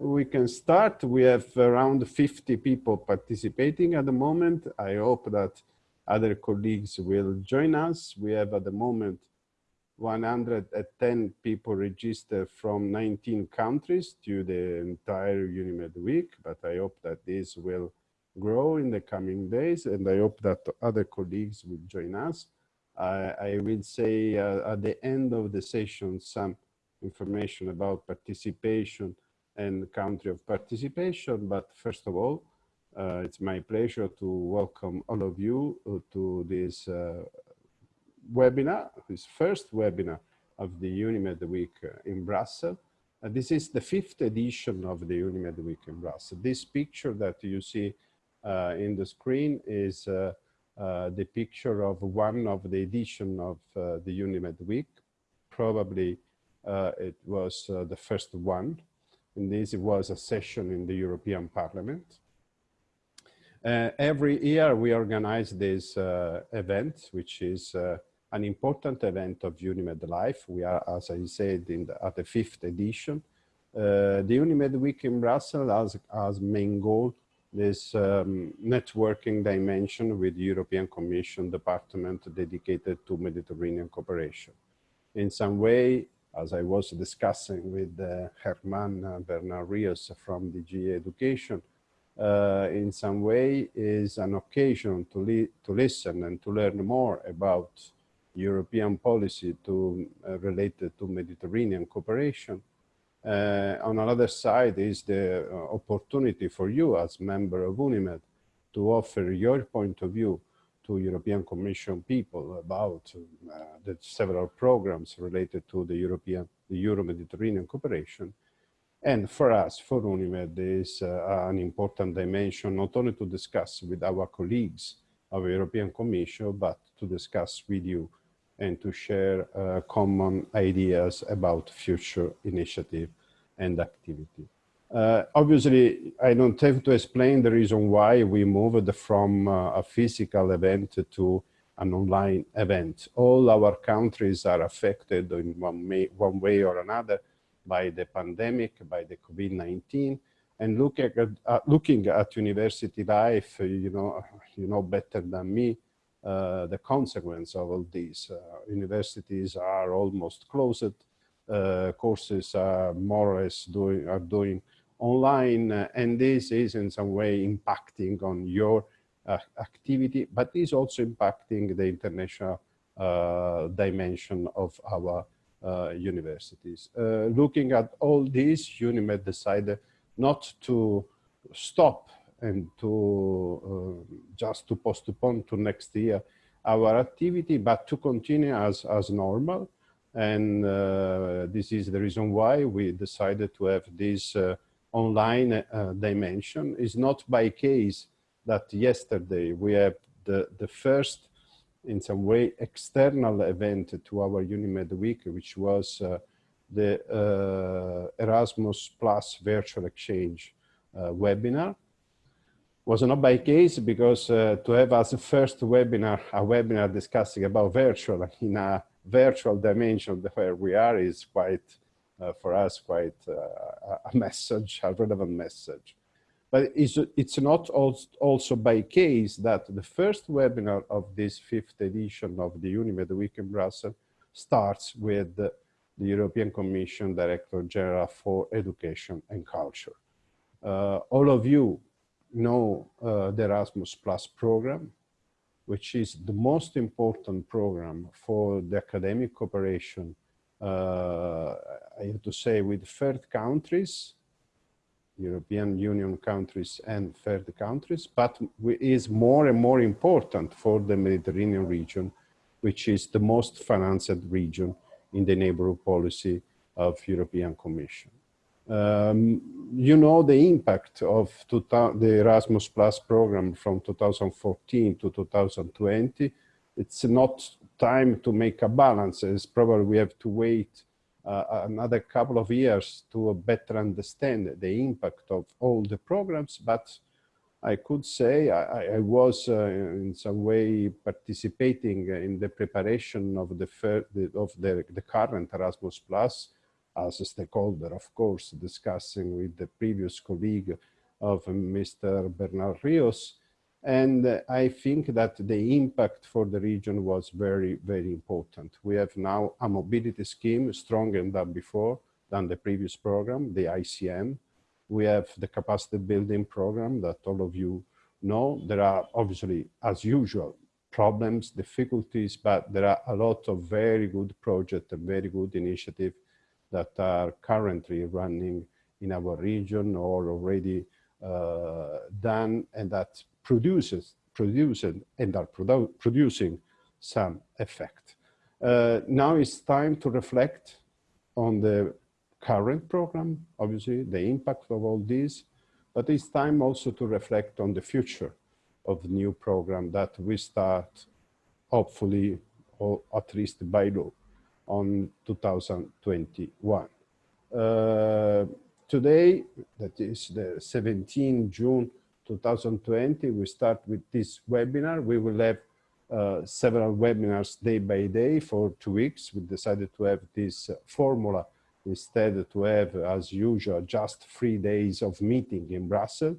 We can start. We have around 50 people participating at the moment. I hope that other colleagues will join us. We have at the moment 110 people registered from 19 countries to the entire UNIMED week, but I hope that this will grow in the coming days and I hope that other colleagues will join us. I, I will say uh, at the end of the session some information about participation and country of participation. But first of all, uh, it's my pleasure to welcome all of you uh, to this uh, webinar, this first webinar of the UNIMED Week uh, in Brussels. Uh, this is the fifth edition of the UNIMED Week in Brussels. This picture that you see uh, in the screen is the picture of one of the edition of the UNIMED Week. Probably it was the first one and this was a session in the European Parliament. Uh, every year we organize this uh, event, which is uh, an important event of UNIMED Life. We are, as I said, in the, at the fifth edition. Uh, the UNIMED Week in Brussels has, as main goal this um, networking dimension with European Commission department dedicated to Mediterranean cooperation. In some way, as I was discussing with uh, Herman uh, Bernal Rios from DG Education, uh, in some way is an occasion to, li to listen and to learn more about European policy to, uh, related to Mediterranean cooperation. Uh, on another side is the uh, opportunity for you as member of UNIMED to offer your point of view to European Commission people about uh, the several programs related to the European, the Euro-Mediterranean cooperation. And for us, for UNIMED, is uh, an important dimension, not only to discuss with our colleagues of the European Commission, but to discuss with you and to share uh, common ideas about future initiative and activity. Uh, obviously, I don't have to explain the reason why we moved from uh, a physical event to an online event. All our countries are affected in one, may, one way or another by the pandemic, by the COVID-19. And look at, uh, looking at university life, you know, you know better than me, uh, the consequence of all this. Uh, universities are almost closed. Uh, courses are more or less doing, are doing online uh, and this is in some way impacting on your uh, activity, but is also impacting the international uh, dimension of our uh, universities. Uh, looking at all this, UNIMED decided not to stop and to uh, just to postpone to next year our activity, but to continue as, as normal. And this is the reason why we decided to have this online uh, dimension is not by case that yesterday we have the, the first, in some way, external event to our UNIMED week, which was uh, the uh, Erasmus Plus virtual exchange uh, webinar. Was not by case because uh, to have as a first webinar, a webinar discussing about virtual in a virtual dimension where we are is quite for us quite uh, a message, a relevant message. But it's, it's not also by case that the first webinar of this fifth edition of the UNIMED Week in Brussels starts with the, European Commission Director General for Education and Culture. Uh, all of you know uh, the Erasmus Plus program, which is the most important program for the academic cooperation uh, I have to say with third countries, European Union countries and third countries, but is more and more important for the Mediterranean region, which is the most financed region in the neighborhood policy of European Commission. Um, you know the impact of the Erasmus Plus program from 2014 to 2020. It's not time to make a balance. It's probably we have to wait uh, another couple of years to better understand the impact of all the programs, but I could say I, I was uh, in some way participating in the preparation of the, of the, the current Erasmus Plus as a stakeholder, of course, discussing with the previous colleague of Mr. Bernal Rios. And I think that the impact for the region was very, very important. We have now a mobility scheme stronger than before, than the previous program, the ICM. We have the capacity building program that all of you know. There are obviously, as usual, problems, difficulties, but there are a lot of very good projects and very good initiatives that are currently running in our region or already uh, done and that produces, producing and are produ producing some effect. Uh, now it's time to reflect on the current program, obviously, the impact of all this, but it's time also to reflect on the future of the new program that we start, hopefully, or at least by law, on 2021. Uh, today, that is the 17 June 2020, we start with this webinar. We will have uh, several webinars day by day for two weeks. We decided to have this uh, formula instead to have, as usual, just three days of meeting in Brussels.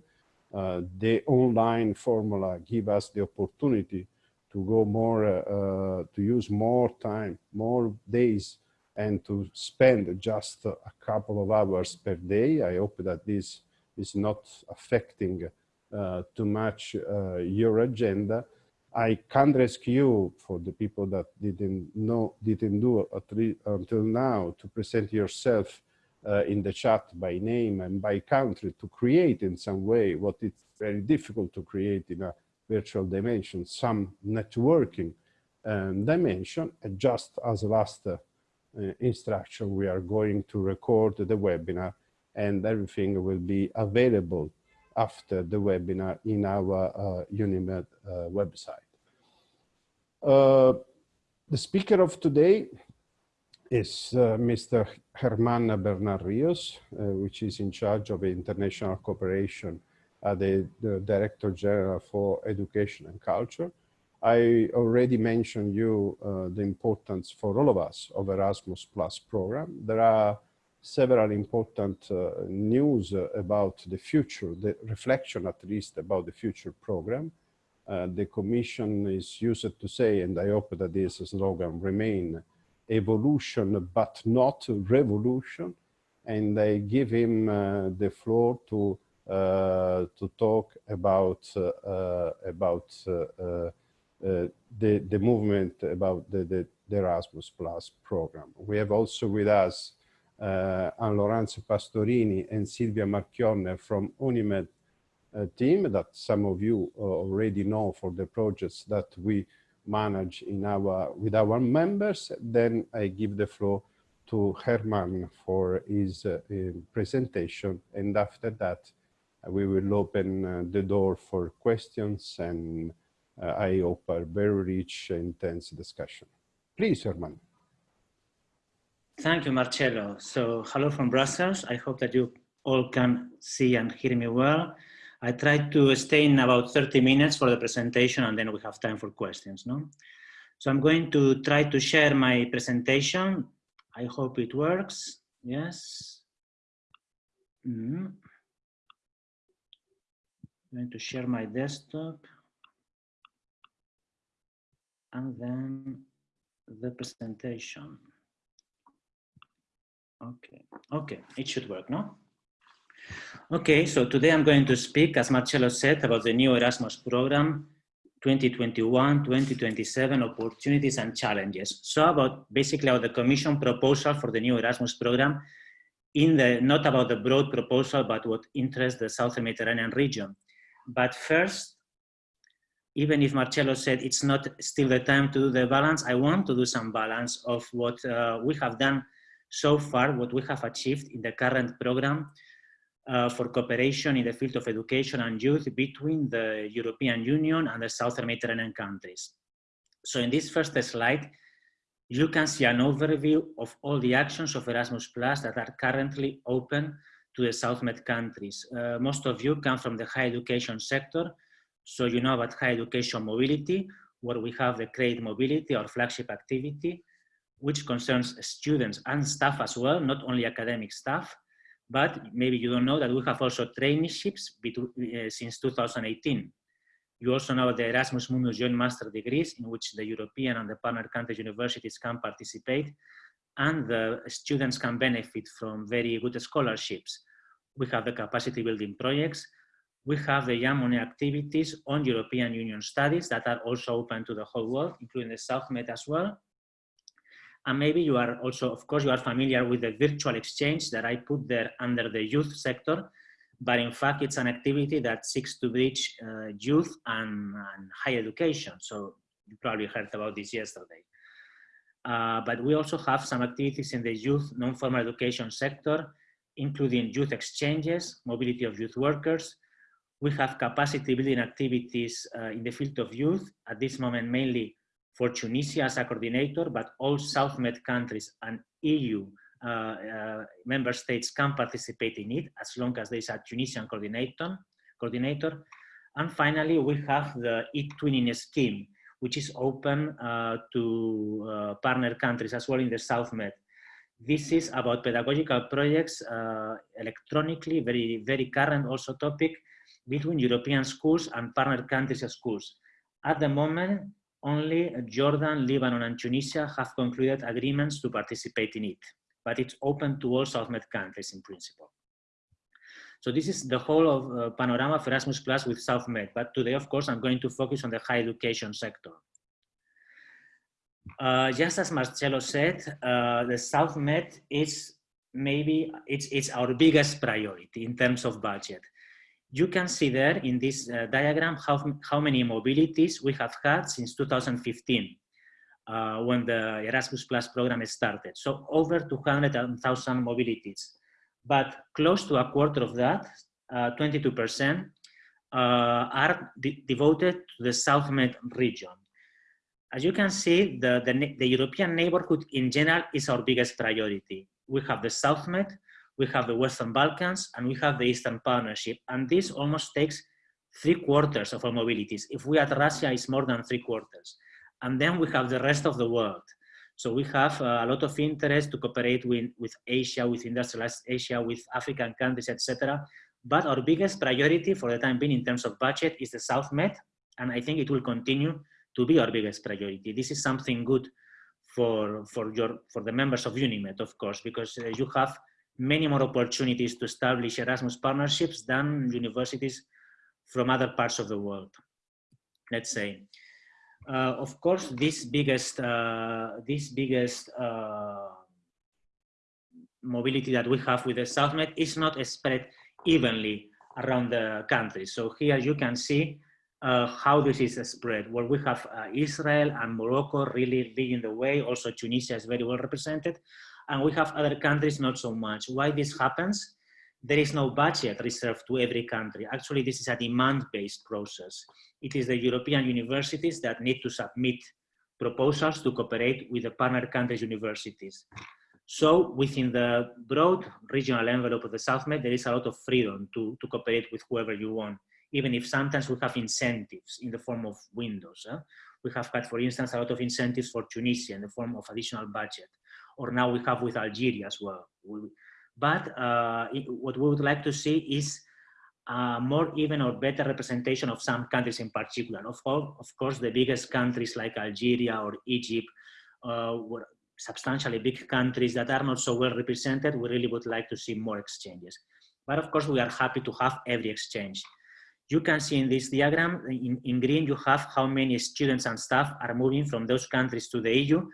Uh, the online formula give us the opportunity to go more, uh, to use more time, more days, and to spend just a couple of hours per day. I hope that this is not affecting uh, too much uh, your agenda. I can't rescue for the people that didn't know, didn't do until now to present yourself uh, in the chat by name and by country to create in some way what it's very difficult to create in a virtual dimension, some networking um, dimension. And just as last uh, instruction, we are going to record the webinar and everything will be available after the webinar in our uh, UNIMED uh, website. Uh, the speaker of today is uh, Mr. Germán Bernal Rios, uh, which is in charge of international cooperation at the, the, Director General for Education and Culture. I already mentioned you uh, the importance for all of us of Erasmus Plus program. There are several important uh, news about the future, the reflection at least about the future program. Uh, the Commission is used to say, and I hope that this slogan remain, evolution but not revolution. And I give him uh, the floor to uh, to talk about uh, about uh, the the movement about the, the, the Erasmus Plus program. We have also with us uh, Anne Laurence Pastorini and Silvia Marchionne from Unimed uh, team that some of you uh, already know for the projects that we manage in our with our members. Then I give the floor to Herman for his presentation and after that we will open the door for questions and I hope a very rich, intense discussion. Please, Herman. Thank you, Marcello. So hello from Brussels. I hope that you all can see and hear me well. I tried to stay in about 30 minutes for the presentation and then we have time for questions. No? So I'm going to try to share my presentation. I hope it works. Yes. Mm -hmm. I'm going to share my desktop and then the presentation. Okay, okay, it should work, no? Okay, so today I'm going to speak, as Marcello said, about the new Erasmus program 2021-2027 opportunities and challenges. So about basically about the commission proposal for the new Erasmus program in the, not about the broad proposal, but what interests the Southern Mediterranean region. But first, even if Marcello said it's not still the time to do the balance, I want to do some balance of what uh, we have done so far, what we have achieved in the current program uh, for cooperation in the field of education and youth between the European Union and the Southern Mediterranean countries. So in this first slide, you can see an overview of all the actions of Erasmus Plus that are currently open to the South Med countries. Uh, most of you come from the higher education sector, so you know about higher education mobility, where we have the Credit Mobility, our flagship activity, which concerns students and staff as well, not only academic staff, but maybe you don't know that we have also traineeships between, uh, since 2018. You also know the Erasmus Mundus Joint Master Degrees in which the European and the partner countries universities can participate and the students can benefit from very good scholarships. We have the capacity building projects. We have the Jean Monnet activities on European Union studies that are also open to the whole world, including the South Med as well. And maybe you are also, of course, you are familiar with the virtual exchange that I put there under the youth sector, but in fact, it's an activity that seeks to reach uh, youth and, and higher education. So you probably heard about this yesterday. Uh, but we also have some activities in the youth non-formal education sector, including youth exchanges, mobility of youth workers. We have capacity building activities uh, in the field of youth, at this moment mainly for Tunisia as a coordinator, but all SouthMed countries and EU uh, uh, member states can participate in it as long as there is a Tunisian coordinator. coordinator. And finally, we have the e-twinning scheme, which is open uh, to uh, partner countries as well in the SouthMed. This is about pedagogical projects uh, electronically, very, very current also topic between European schools and partner countries schools. At the moment, only Jordan, Lebanon, and Tunisia have concluded agreements to participate in it, but it's open to all South Med countries in principle. So this is the whole of uh, panorama of Erasmus Plus with South Med, but today, of course, I'm going to focus on the higher education sector. Uh, just as Marcello said, uh, the SouthMed is maybe it's, it's our biggest priority in terms of budget you can see there in this uh, diagram how, how many mobilities we have had since 2015 uh, when the Erasmus Plus program started. So over 200,000 mobilities, but close to a quarter of that, 22%, uh, uh, are de devoted to the South Med region. As you can see, the, the, the European neighborhood in general is our biggest priority. We have the SouthMed, we have the Western Balkans, and we have the Eastern Partnership. And this almost takes three quarters of our mobilities. If we add Russia, it's more than three quarters. And then we have the rest of the world. So we have uh, a lot of interest to cooperate with, with Asia, with industrialized Asia, with African countries, etc. But our biggest priority for the time being in terms of budget is the South Med, and I think it will continue to be our biggest priority. This is something good for, for, your, for the members of UNIMED, of course, because uh, you have many more opportunities to establish Erasmus partnerships than universities from other parts of the world, let's say. Uh, of course, this biggest, uh, this biggest uh, mobility that we have with the SouthMed is not spread evenly around the country. So here you can see uh, how this is spread. Well, we have uh, Israel and Morocco really leading the way. Also, Tunisia is very well represented and we have other countries not so much. Why this happens? There is no budget reserved to every country. Actually, this is a demand-based process. It is the European universities that need to submit proposals to cooperate with the partner countries' universities. So within the broad regional envelope of the South Med, there is a lot of freedom to, to cooperate with whoever you want, even if sometimes we have incentives in the form of windows. Eh? We have had, for instance, a lot of incentives for Tunisia in the form of additional budget or now we have with Algeria as well. But uh, it, what we would like to see is uh, more even or better representation of some countries in particular. Of, all, of course, the biggest countries like Algeria or Egypt uh, were substantially big countries that are not so well represented. We really would like to see more exchanges. But of course, we are happy to have every exchange. You can see in this diagram, in, in green, you have how many students and staff are moving from those countries to the EU.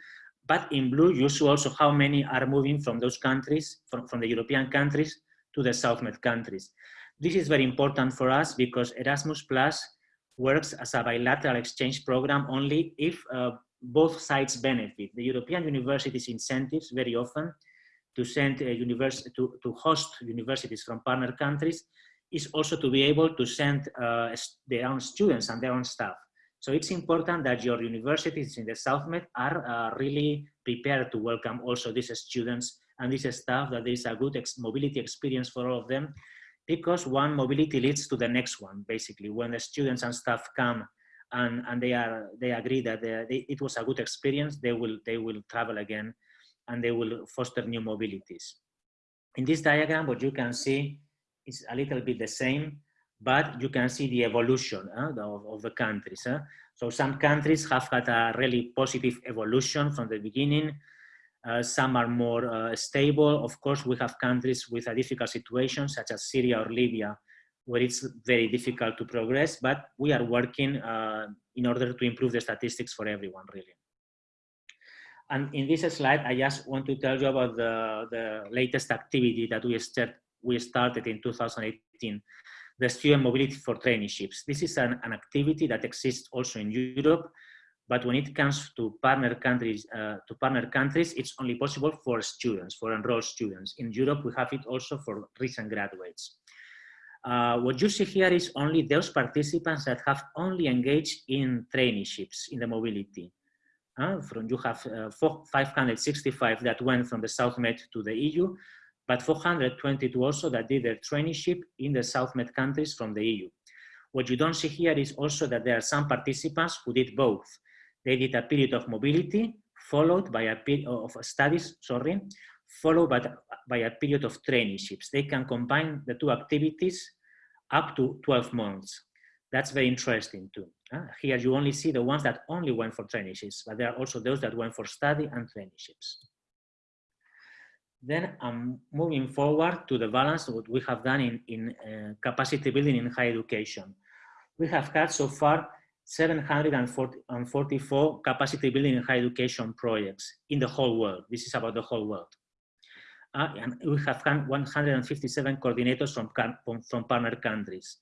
But in blue, you see also how many are moving from those countries, from, from the European countries to the SouthMed countries. This is very important for us because Erasmus Plus works as a bilateral exchange program only if uh, both sides benefit. The European universities incentives very often to send a university to, to host universities from partner countries is also to be able to send uh, their own students and their own staff. So it's important that your universities in the South Med are uh, really prepared to welcome also these students and this staff, that there is a good ex mobility experience for all of them, because one mobility leads to the next one, basically. When the students and staff come and, and they are they agree that they, they, it was a good experience. They will they will travel again, and they will foster new mobilities. In this diagram, what you can see is a little bit the same, but you can see the evolution uh, of, of, the countries. Uh. So some countries have had a really positive evolution from the beginning. Uh, some are more uh, stable. Of course, we have countries with a difficult situation, such as Syria or Libya, where it's very difficult to progress, but we are working uh, in order to improve the statistics for everyone, really. And in this slide, I just want to tell you about the, the latest activity that we, start, we started in 2018, the student mobility for traineeships. This is an, an activity that exists also in Europe, but when it comes to partner countries, uh, to partner countries, it's only possible for students, for enrolled students. In Europe, we have it also for recent graduates. Uh, what you see here is only those participants that have only engaged in traineeships in the mobility. Uh, from you have uh, 565 that went from the South Med to the EU, but 422 also that did their traineeship in the South Med countries from the EU. What you don't see here is also that there are some participants who did both. They did a period of mobility followed by a period of studies, sorry, followed by, by a period of traineeships. They can combine the two activities up to 12 months. That's very interesting too. Uh, here you only see the ones that only went for traineeships, but there are also those that went for study and traineeships. Then I'm moving forward to the balance what we have done in, in uh, capacity building in higher education. We have had so far 744 capacity building in higher education projects in the whole world. This is about the whole world uh, and we have had 157 coordinators from, from partner countries.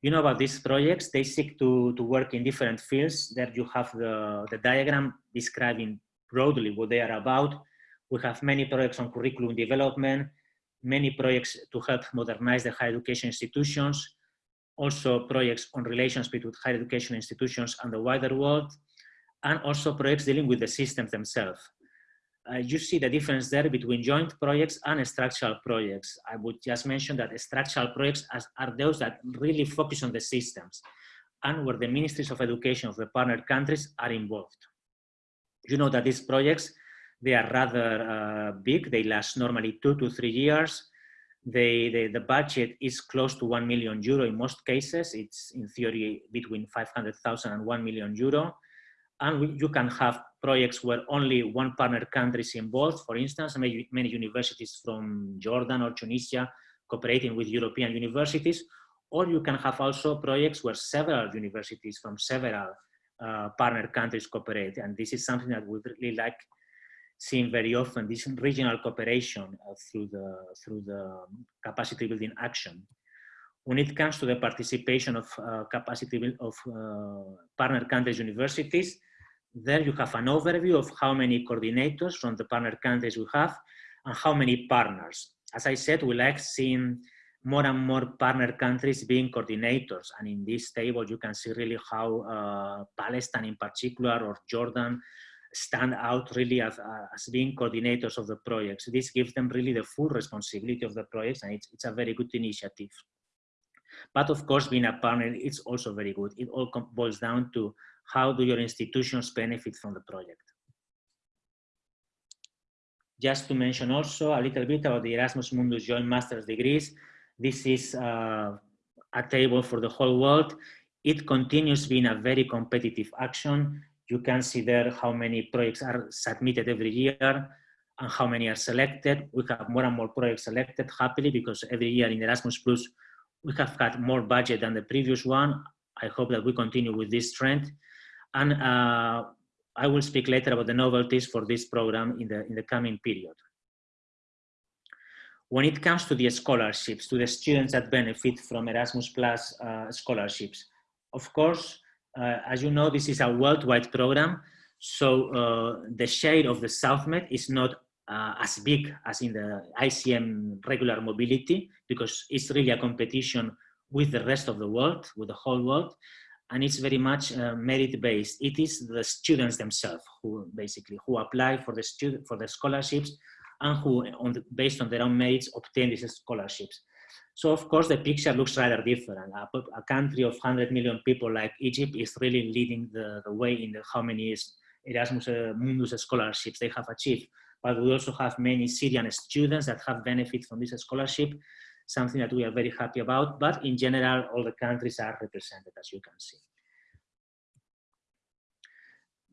You know about these projects, they seek to, to work in different fields. There you have the, the diagram describing broadly what they are about. We have many projects on curriculum development, many projects to help modernize the higher education institutions, also projects on relations between higher education institutions and the wider world, and also projects dealing with the systems themselves uh, you see the difference there between joint projects and structural projects. I would just mention that structural projects are those that really focus on the systems and where the ministries of education of the partner countries are involved. You know that these projects, they are rather uh, big. They last normally two to three years. They, they, the budget is close to 1 million euro in most cases. It's in theory between 500,000 and 1 million euro and you can have projects where only one partner country is involved. For instance, many, many universities from Jordan or Tunisia cooperating with European universities, or you can have also projects where several universities from several uh, partner countries cooperate. And this is something that we really like seeing very often, this regional cooperation uh, through, the, through the capacity building action. When it comes to the participation of uh, capacity of uh, partner countries universities, there you have an overview of how many coordinators from the partner countries we have and how many partners. As I said, we like seeing more and more partner countries being coordinators. And in this table, you can see really how uh, Palestine in particular or Jordan stand out really as, uh, as being coordinators of the projects. This gives them really the full responsibility of the projects and it's, it's a very good initiative. But of course, being a partner, it's also very good. It all boils down to how do your institutions benefit from the project. Just to mention also a little bit about the Erasmus Mundus Joint Master's Degrees. This is uh, a table for the whole world. It continues being a very competitive action. You can see there how many projects are submitted every year and how many are selected. We have more and more projects selected happily because every year in Erasmus Plus, we have got more budget than the previous one. I hope that we continue with this trend. And uh, I will speak later about the novelties for this program in the, in the coming period. When it comes to the scholarships, to the students that benefit from Erasmus Plus uh, scholarships, of course, as you know, this is a worldwide program. So uh, the share of the SouthMed is not uh, as big as in the ICM regular mobility because it's really a competition with the rest of the world, with the whole world and it's very much uh, merit based. It is the students themselves who basically who apply for the student for the scholarships and who on the, based on their own merits obtain these scholarships. So of course the picture looks rather different. A, a country of 100 million people like Egypt is really leading the, the way in the how many Erasmus uh, Mundus scholarships they have achieved. But we also have many Syrian students that have benefit from this scholarship, something that we are very happy about. But in general, all the countries are represented, as you can see.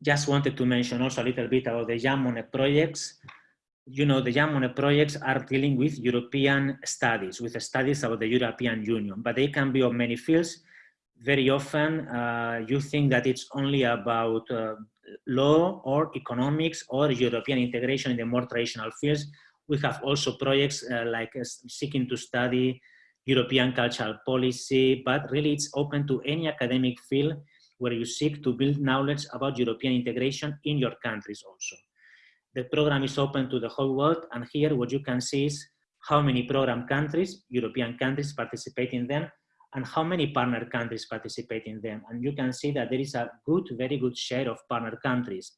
Just wanted to mention also a little bit about the Jean Monnet projects you know, the Monnet projects are dealing with European studies, with studies about the European Union, but they can be of many fields. Very often, uh, you think that it's only about uh, law or economics or European integration in the more traditional fields. We have also projects uh, like uh, seeking to study European cultural policy, but really it's open to any academic field where you seek to build knowledge about European integration in your countries also. The program is open to the whole world, and here what you can see is how many program countries, European countries participate in them, and how many partner countries participate in them. And you can see that there is a good, very good share of partner countries.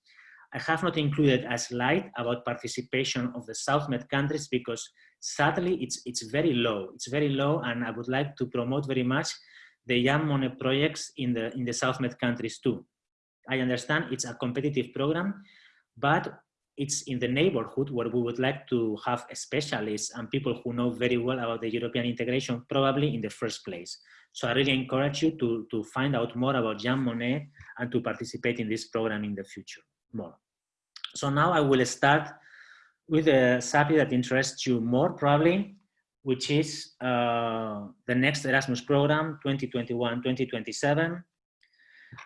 I have not included a slide about participation of the South Med countries because sadly it's, it's very low. It's very low and I would like to promote very much the Jean Monnet projects in the, in the South Med countries too. I understand it's a competitive program, but it's in the neighborhood where we would like to have specialists and people who know very well about the European integration probably in the first place. So I really encourage you to, to find out more about Jean Monnet and to participate in this program in the future more. So now I will start with a subject that interests you more probably, which is uh, the next Erasmus program 2021-2027.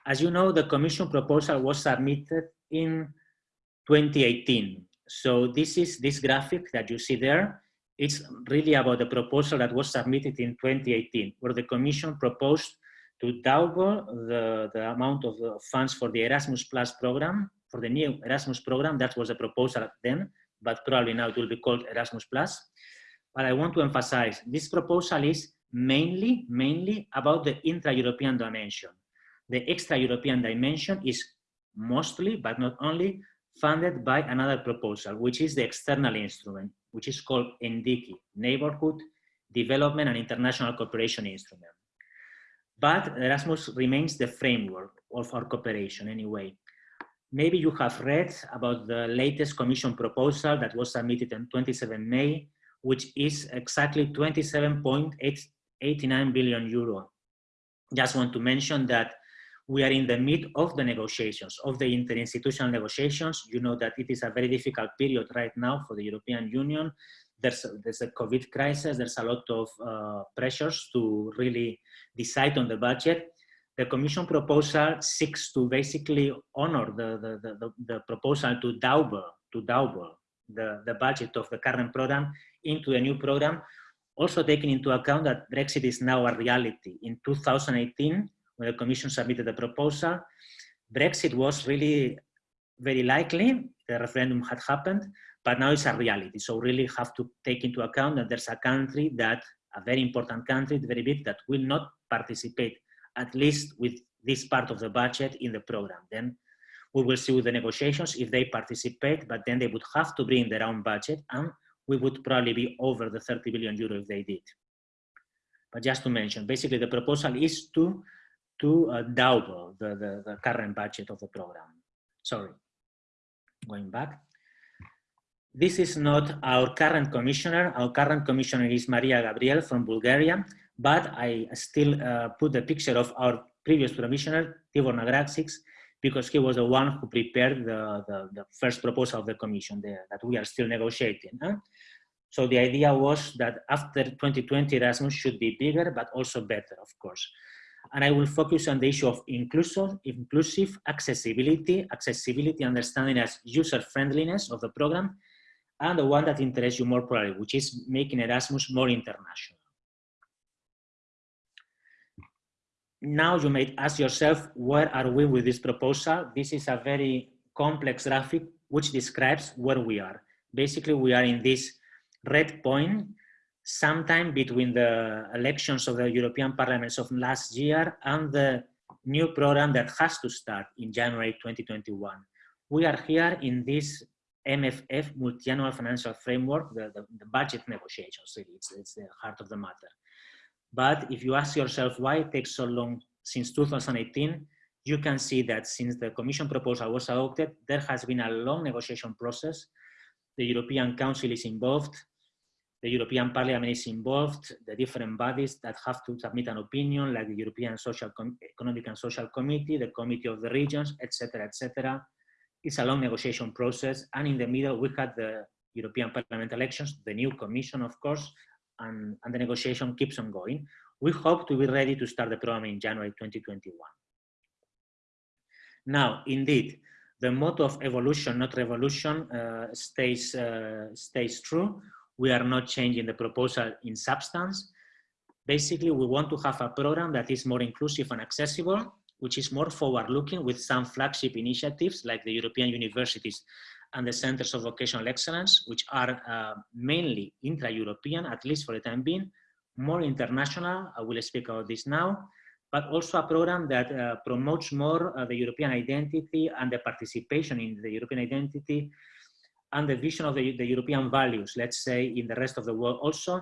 As you know, the Commission proposal was submitted in 2018. So this is this graphic that you see there. It's really about the proposal that was submitted in 2018, where the Commission proposed to double the, the amount of the funds for the Erasmus Plus program, for the new Erasmus program. That was the proposal then, but probably now it will be called Erasmus Plus. But I want to emphasize this proposal is mainly, mainly about the intra-European dimension. The extra-European dimension is mostly, but not only, funded by another proposal, which is the external instrument, which is called NDICI, Neighborhood Development and International Cooperation Instrument. But Erasmus remains the framework of our cooperation anyway. Maybe you have read about the latest commission proposal that was submitted on 27 May, which is exactly 27.89 billion euro. Just want to mention that we are in the mid of the negotiations, of the interinstitutional negotiations. You know that it is a very difficult period right now for the European Union. There's a, there's a COVID crisis. There's a lot of uh, pressures to really decide on the budget. The Commission proposal seeks to basically honor the, the, the, the proposal to double, to double the, the budget of the current program into a new program, also taking into account that Brexit is now a reality. In 2018, when the Commission submitted the proposal, Brexit was really very likely, the referendum had happened, but now it's a reality. So really have to take into account that there's a country that, a very important country, very big, that will not participate, at least with this part of the budget in the program. Then we will see with the negotiations if they participate, but then they would have to bring their own budget and we would probably be over the 30 billion euro if they did. But just to mention, basically the proposal is to to uh, double the, the, the current budget of the program. Sorry, going back. This is not our current commissioner. Our current commissioner is Mariya Gabriel from Bulgaria, but I still uh, put the picture of our previous commissioner, Tibor Navracsics, because he was the one who prepared the, the, the first proposal of the commission that we are still negotiating. Huh? So the idea was that after 2020, Erasmus should be bigger, but also better, of course and I will focus on the issue of inclusive, inclusive accessibility, accessibility understanding as user friendliness of the program, and the one that interests you more probably, which is making Erasmus more international. Now you may ask yourself, where are we with this proposal? This is a very complex graphic which describes where we are. Basically, we are in this red point sometime between the elections of the European Parliaments of last year and the new program that has to start in January 2021. We are here in this MFF, Multi-Annual Financial Framework, the, the, the, budget negotiations, it's, it's the heart of the matter. But if you ask yourself why it takes so long since 2018, you can see that since the Commission proposal was adopted, there has been a long negotiation process. The European Council is involved, the European Parliament is involved, the different bodies that have to submit an opinion, like the European Social Economic and Social Committee, the Committee of the Regions, etc., etc. It's a long negotiation process, and in the middle we had the European Parliament elections, the new Commission, of course, and, and the negotiation keeps on going. We hope to be ready to start the program in January 2021. Now, indeed, the motto of evolution, not revolution, uh, stays, uh, stays true. We are not changing the proposal in substance. Basically, we want to have a program that is more inclusive and accessible, which is more forward-looking with some flagship initiatives like the European universities and the centers of vocational excellence, which are uh, mainly intra-European, at least for the time being, more international, I will speak about this now, but also a program that uh, promotes more uh, the European identity and the participation in the European identity and the vision of the, the European values, let's say in the rest of the world also,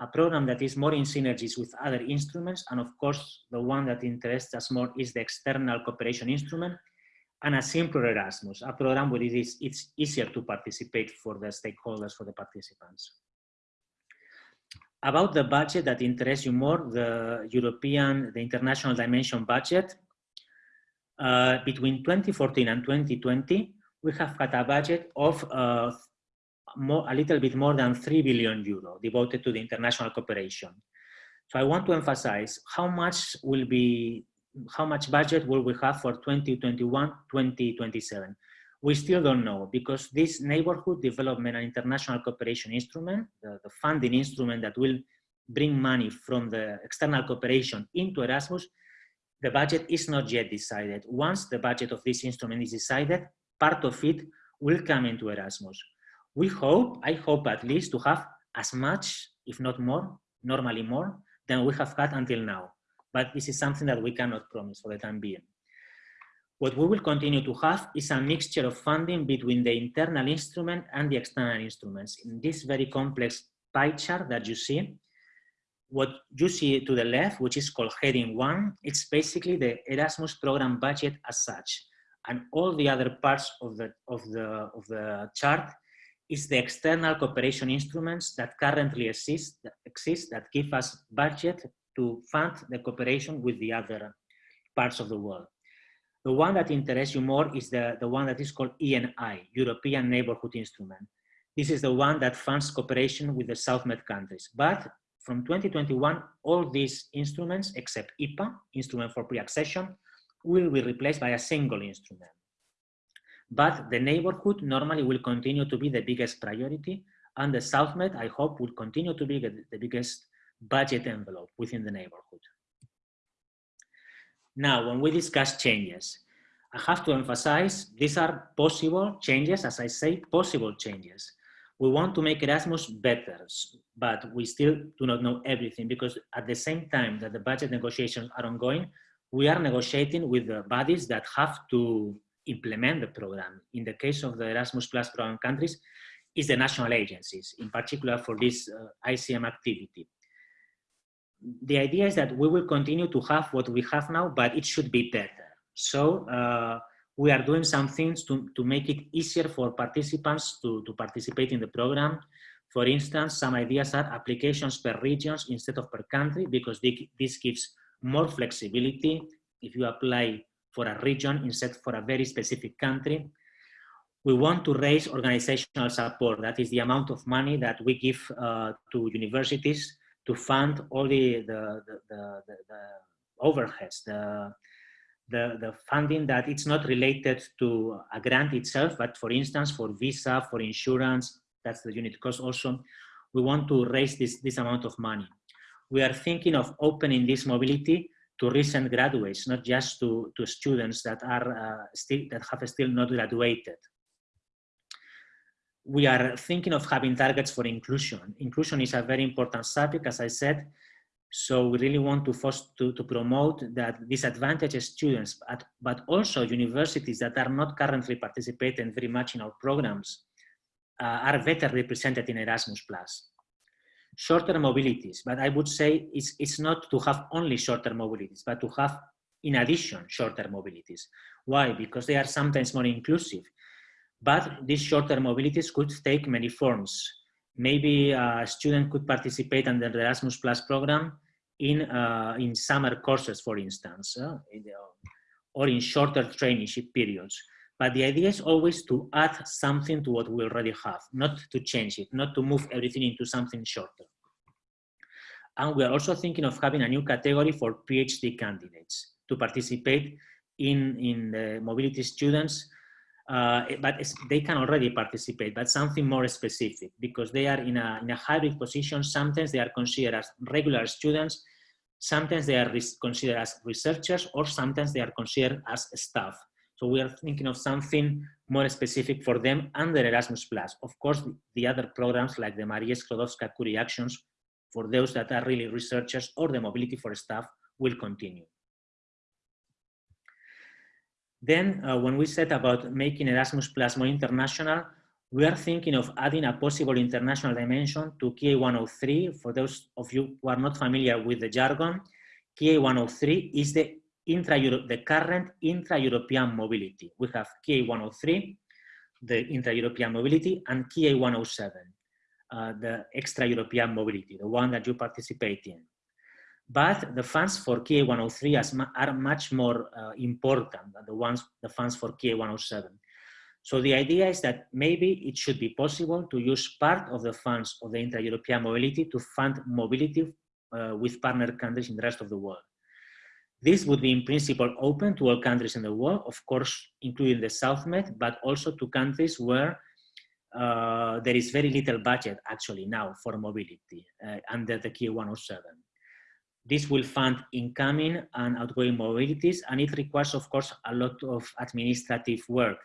a program that is more in synergies with other instruments. And of course, the one that interests us more is the external cooperation instrument and a simpler Erasmus, a program where it is, it's easier to participate for the stakeholders, for the participants. About the budget that interests you more, the European, the international dimension budget, uh, between 2014 and 2020, we have got a budget of uh, more, a little bit more than 3 billion euro devoted to the international cooperation. So I want to emphasize how much will be, how much budget will we have for 2021, 2027. We still don't know because this neighborhood development and international cooperation instrument, the, the funding instrument that will bring money from the external cooperation into Erasmus, the budget is not yet decided. Once the budget of this instrument is decided, part of it will come into Erasmus. We hope, I hope at least to have as much, if not more, normally more, than we have had until now. But this is something that we cannot promise for the time being. What we will continue to have is a mixture of funding between the internal instrument and the external instruments. In this very complex pie chart that you see, what you see to the left, which is called heading one, it's basically the Erasmus program budget as such. And all the other parts of the, of the, of the chart is the external cooperation instruments that currently exist, exist that give us budget to fund the cooperation with the other parts of the world. The one that interests you more is the, the one that is called ENI, European Neighborhood Instrument. This is the one that funds cooperation with the South Med countries. But from 2021, all these instruments, except IPA, Instrument for Pre-Accession, will be replaced by a single instrument. But the neighborhood normally will continue to be the biggest priority and the SouthMed, I hope, will continue to be the biggest budget envelope within the neighborhood. Now, when we discuss changes, I have to emphasize these are possible changes, as I say, possible changes. We want to make Erasmus better, but we still do not know everything because at the same time that the budget negotiations are ongoing, we are negotiating with the bodies that have to implement the program. In the case of the Erasmus Plus program countries, is the national agencies, in particular for this uh, ICM activity. The idea is that we will continue to have what we have now, but it should be better. So uh, we are doing some things to, to make it easier for participants to, to participate in the program. For instance, some ideas are applications per regions instead of per country, because this gives more flexibility if you apply for a region instead for a very specific country. We want to raise organizational support. That is the amount of money that we give uh, to universities to fund all the, the, the, the, the overheads, the, the, the funding that it's not related to a grant itself, but for instance, for visa, for insurance, that's the unit cost also, we want to raise this, this amount of money. We are thinking of opening this mobility to recent graduates, not just to, to students that are uh, still that have still not graduated. We are thinking of having targets for inclusion. Inclusion is a very important subject, as I said. So we really want to, foster, to, to promote that disadvantaged students, but, but also universities that are not currently participating very much in our programs uh, are better represented in Erasmus+. Shorter mobilities, but I would say it's, it's not to have only shorter mobilities, but to have in addition shorter mobilities. Why? Because they are sometimes more inclusive. But these shorter mobilities could take many forms. Maybe a student could participate under the Erasmus Plus program in, uh, in summer courses, for instance, uh, or in shorter traineeship periods. But the idea is always to add something to what we already have, not to change it, not to move everything into something shorter. And we are also thinking of having a new category for PhD candidates to participate in, in the mobility students, uh, but they can already participate, but something more specific because they are in a, in a hybrid position. Sometimes they are considered as regular students, sometimes they are considered as researchers, or sometimes they are considered as staff. So we are thinking of something more specific for them under Erasmus+. Plus. Of course, the other programs like the Maria Sklodowska-Curie Actions for those that are really researchers or the Mobility for Staff will continue. Then uh, when we said about making Erasmus Plus more international, we are thinking of adding a possible international dimension to KA 103. For those of you who are not familiar with the jargon, KA 103 is the intra the current intra-European mobility. We have KA 103, the intra-European mobility, and KA 107, uh, the extra-European mobility, the one that you participate in. But the funds for KA103 are much more uh, important than the ones, the funds for KA107. So the idea is that maybe it should be possible to use part of the funds of the intra-European mobility to fund mobility uh, with partner countries in the rest of the world. This would be in principle open to all countries in the world, of course, including the South Med, but also to countries where uh, there is very little budget actually now for mobility uh, under the KA 107. This will fund incoming and outgoing mobilities, and it requires, of course, a lot of administrative work.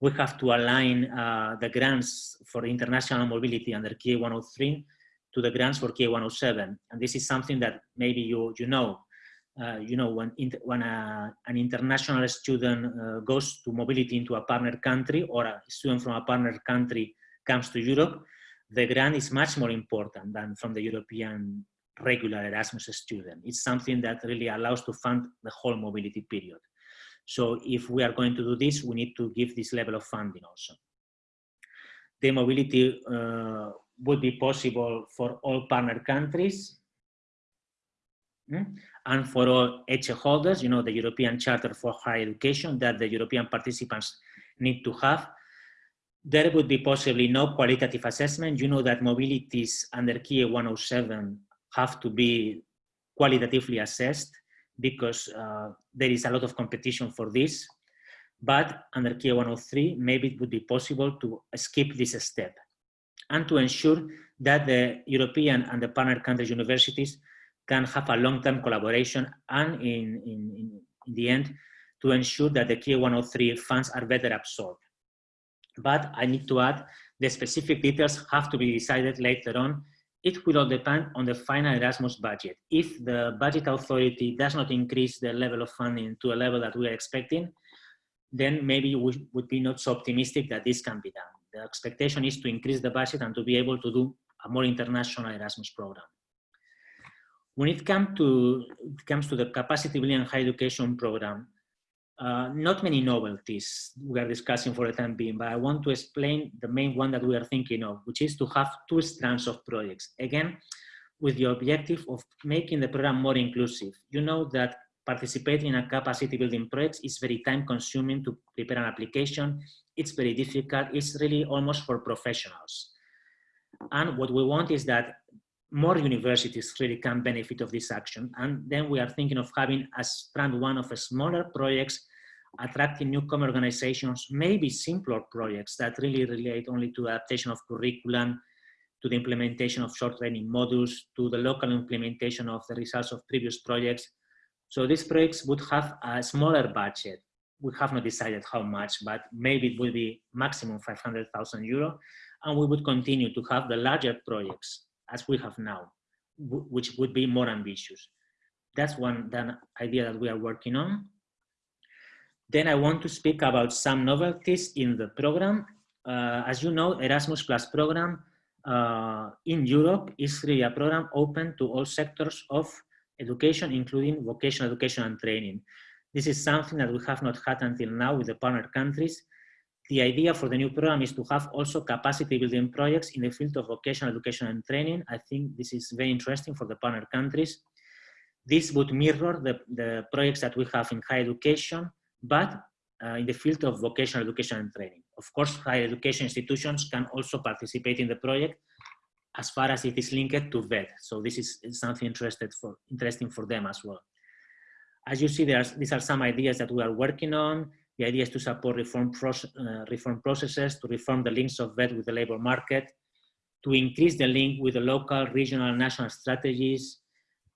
We have to align uh, the grants for international mobility under KA 103 to the grants for KA 107. And this is something that maybe you, you know. Uh, you know, when, when a, an international student uh, goes to mobility into a partner country or a student from a partner country comes to Europe, the grant is much more important than from the European regular Erasmus student. It's something that really allows to fund the whole mobility period. So if we are going to do this, we need to give this level of funding also. The mobility uh, would be possible for all partner countries and for all ECHE holders, you know, the European Charter for Higher Education that the European participants need to have. There would be possibly no qualitative assessment. You know that mobilities under KA 107 have to be qualitatively assessed because uh, there is a lot of competition for this. But under KA 103, maybe it would be possible to skip this step and to ensure that the European and the partner countries universities can have a long-term collaboration and in, in, in, the end, to ensure that the KA 103 funds are better absorbed. But I need to add, the specific details have to be decided later on it will all depend on the final Erasmus budget. If the budget authority does not increase the level of funding to a level that we are expecting, then maybe we would be not so optimistic that this can be done. The expectation is to increase the budget and to be able to do a more international Erasmus program. When it, to, it comes to the capacity building and higher education program, uh, not many novelties we are discussing for the time being, but I want to explain the main one that we are thinking of, which is to have two strands of projects. Again, with the objective of making the program more inclusive. You know that participating in a capacity building project is very time consuming to prepare an application. It's very difficult. It's really almost for professionals. And what we want is that more universities really can benefit of this action. And then we are thinking of having a strand one of smaller projects, attracting newcomer organizations, maybe simpler projects that really relate only to adaptation of curriculum, to the implementation of short training modules, to the local implementation of the results of previous projects. So these projects would have a smaller budget. We have not decided how much, but maybe it will be maximum 500,000 euro. And we would continue to have the larger projects as we have now, which would be more ambitious. That's one that idea that we are working on. Then I want to speak about some novelties in the program. Uh, as you know, Erasmus Plus program uh, in Europe is really a program open to all sectors of education, including vocational education and training. This is something that we have not had until now with the partner countries. The idea for the new program is to have also capacity building projects in the field of vocational education and training. I think this is very interesting for the partner countries. This would mirror the, the projects that we have in higher education, but uh, in the field of vocational education and training. Of course, higher education institutions can also participate in the project as far as it is linked to VET. So this is something interested for, interesting for them as well. As you see, there's, these are some ideas that we are working on. The idea is to support reform, process, uh, reform processes, to reform the links of VET with the labor market, to increase the link with the local, regional, national strategies,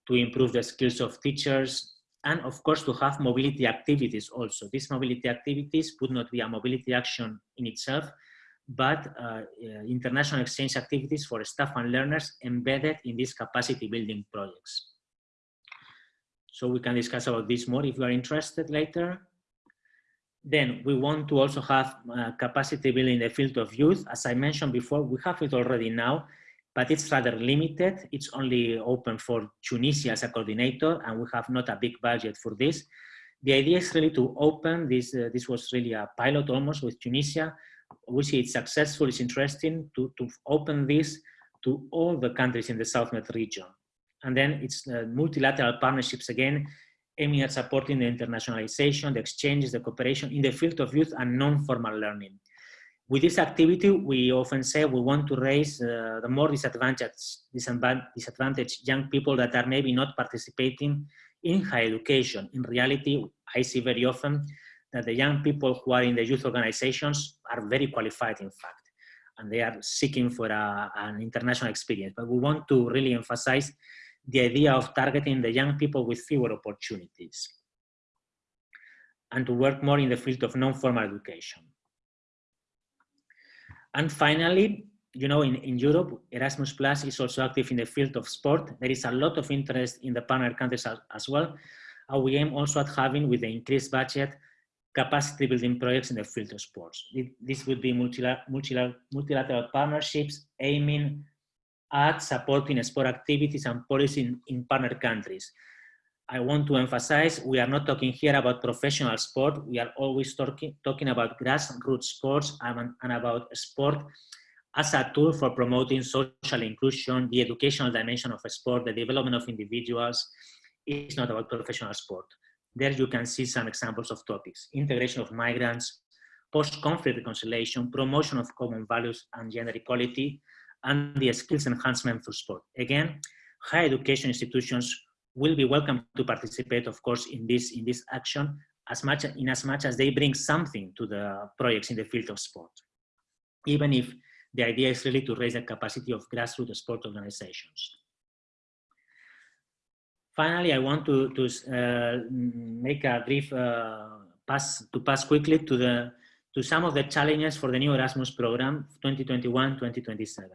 to improve the skills of teachers, and of course to have mobility activities also. These mobility activities would not be a mobility action in itself, but uh, uh, international exchange activities for staff and learners embedded in these capacity building projects. So we can discuss about this more if you are interested later. Then we want to also have uh, capacity building in the field of youth. As I mentioned before, we have it already now, but it's rather limited. It's only open for Tunisia as a coordinator, and we have not a big budget for this. The idea is really to open this. Uh, this was really a pilot almost with Tunisia, we see it's successful, it's interesting to, to open this to all the countries in the SouthMed region. And then it's uh, multilateral partnerships again, aiming at supporting the internationalization, the exchanges, the cooperation in the field of youth and non-formal learning. With this activity, we often say we want to raise uh, the more disadvantaged, disadvantaged young people that are maybe not participating in higher education. In reality, I see very often that the young people who are in the youth organizations are very qualified, in fact, and they are seeking for a, an international experience. But we want to really emphasize the idea of targeting the young people with fewer opportunities and to work more in the field of non-formal education. And finally, you know, in, in Europe, Erasmus Plus is also active in the field of sport. There is a lot of interest in the partner countries as, as well. And we aim also at having, with the increased budget, capacity building projects in the field of sports. This would be multilateral, multilateral partnerships aiming at supporting sport activities and policy in, in partner countries. I want to emphasize, we are not talking here about professional sport. We are always talking, talking about grassroots sports and, and about sport as a tool for promoting social inclusion, the educational dimension of sport, the development of individuals. It's not about professional sport. There you can see some examples of topics. Integration of migrants, post-conflict reconciliation, promotion of common values and gender equality, and the skills enhancement through sport. Again, higher education institutions will be welcome to participate, of course, in this, in this action, as much, in as much as they bring something to the projects in the field of sport. Even if the idea is really to raise the capacity of grassroots sport organizations. Finally, I want to, to uh, make a brief uh, pass to pass quickly to the to some of the challenges for the new Erasmus program 2021-2027.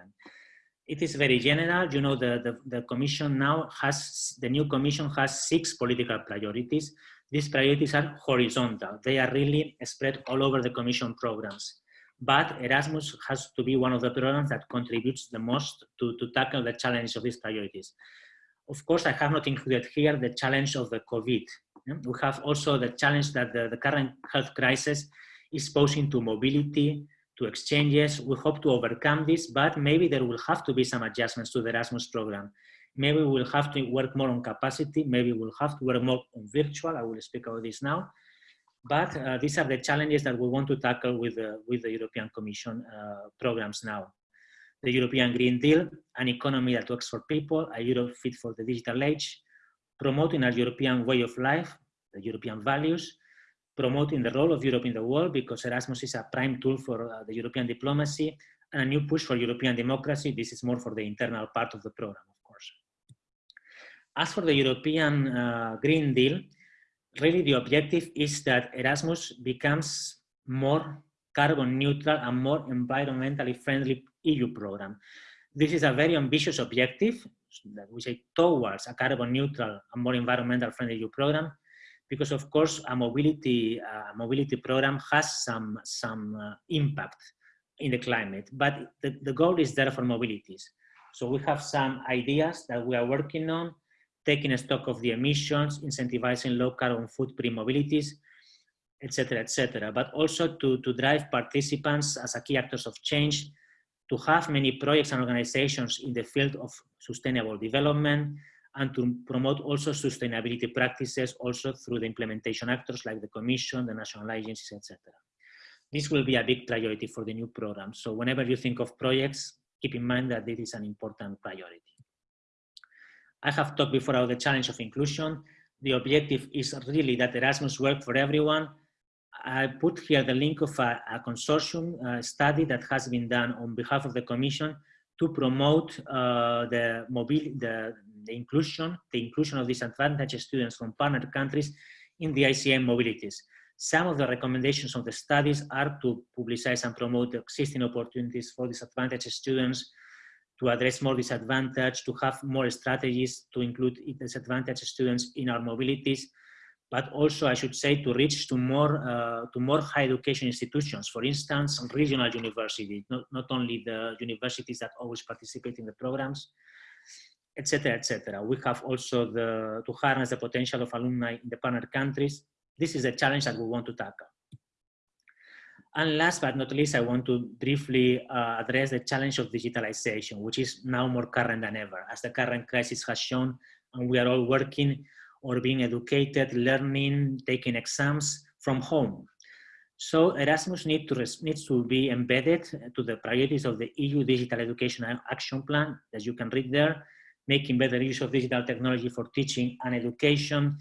It is very general. You know, the, the, the commission now has, the new commission has six political priorities. These priorities are horizontal. They are really spread all over the commission programs. But Erasmus has to be one of the programs that contributes the most to, to tackle the challenge of these priorities. Of course, I have not included here the challenge of the COVID. We have also the challenge that the, the current health crisis is posing to mobility, to exchanges. We hope to overcome this, but maybe there will have to be some adjustments to the Erasmus program. Maybe we'll have to work more on capacity. Maybe we'll have to work more on virtual. I will speak about this now. But uh, these are the challenges that we want to tackle with the, with the European Commission uh, programs now the European Green Deal, an economy that works for people, a Europe fit for the digital age, promoting a European way of life, the European values, promoting the role of Europe in the world because Erasmus is a prime tool for uh, the European diplomacy, and a new push for European democracy. This is more for the internal part of the program, of course. As for the European uh, Green Deal, really the objective is that Erasmus becomes more carbon neutral and more environmentally friendly EU program. This is a very ambitious objective that we say towards a carbon neutral and more environmental friendly EU program, because of course a mobility mobility program has some some uh, impact in the climate, but the, the goal is there for mobilities. So we have some ideas that we are working on, taking stock of the emissions, incentivizing low carbon footprint mobilities, etc., etc. But also to, to drive participants as a key actors of change, to have many projects and organizations in the field of sustainable development, and to promote also sustainability practices also through the implementation actors like the Commission, the national agencies, etc. This will be a big priority for the new program. So whenever you think of projects, keep in mind that this is an important priority. I have talked before about the challenge of inclusion. The objective is really that Erasmus work for everyone. I put here the link of a, a consortium uh, study that has been done on behalf of the Commission to promote uh, the, the, the inclusion, the inclusion of disadvantaged students from partner countries in the ICM mobilities. Some of the recommendations of the studies are to publicize and promote existing opportunities for disadvantaged students, to address more disadvantage, to have more strategies to include disadvantaged students in our mobilities, but also I should say to reach to more, uh, to more higher education institutions, for instance, regional universities, not, not only the universities that always participate in the programs, etc., etc. We have also the, to harness the potential of alumni in the partner countries. This is a challenge that we want to tackle. And last but not least, I want to briefly uh, address the challenge of digitalization, which is now more current than ever, as the current crisis has shown, and we are all working or being educated, learning, taking exams from home. So Erasmus need to needs to be embedded to the priorities of the EU Digital Education Action Plan, as you can read there, making better use of digital technology for teaching and education,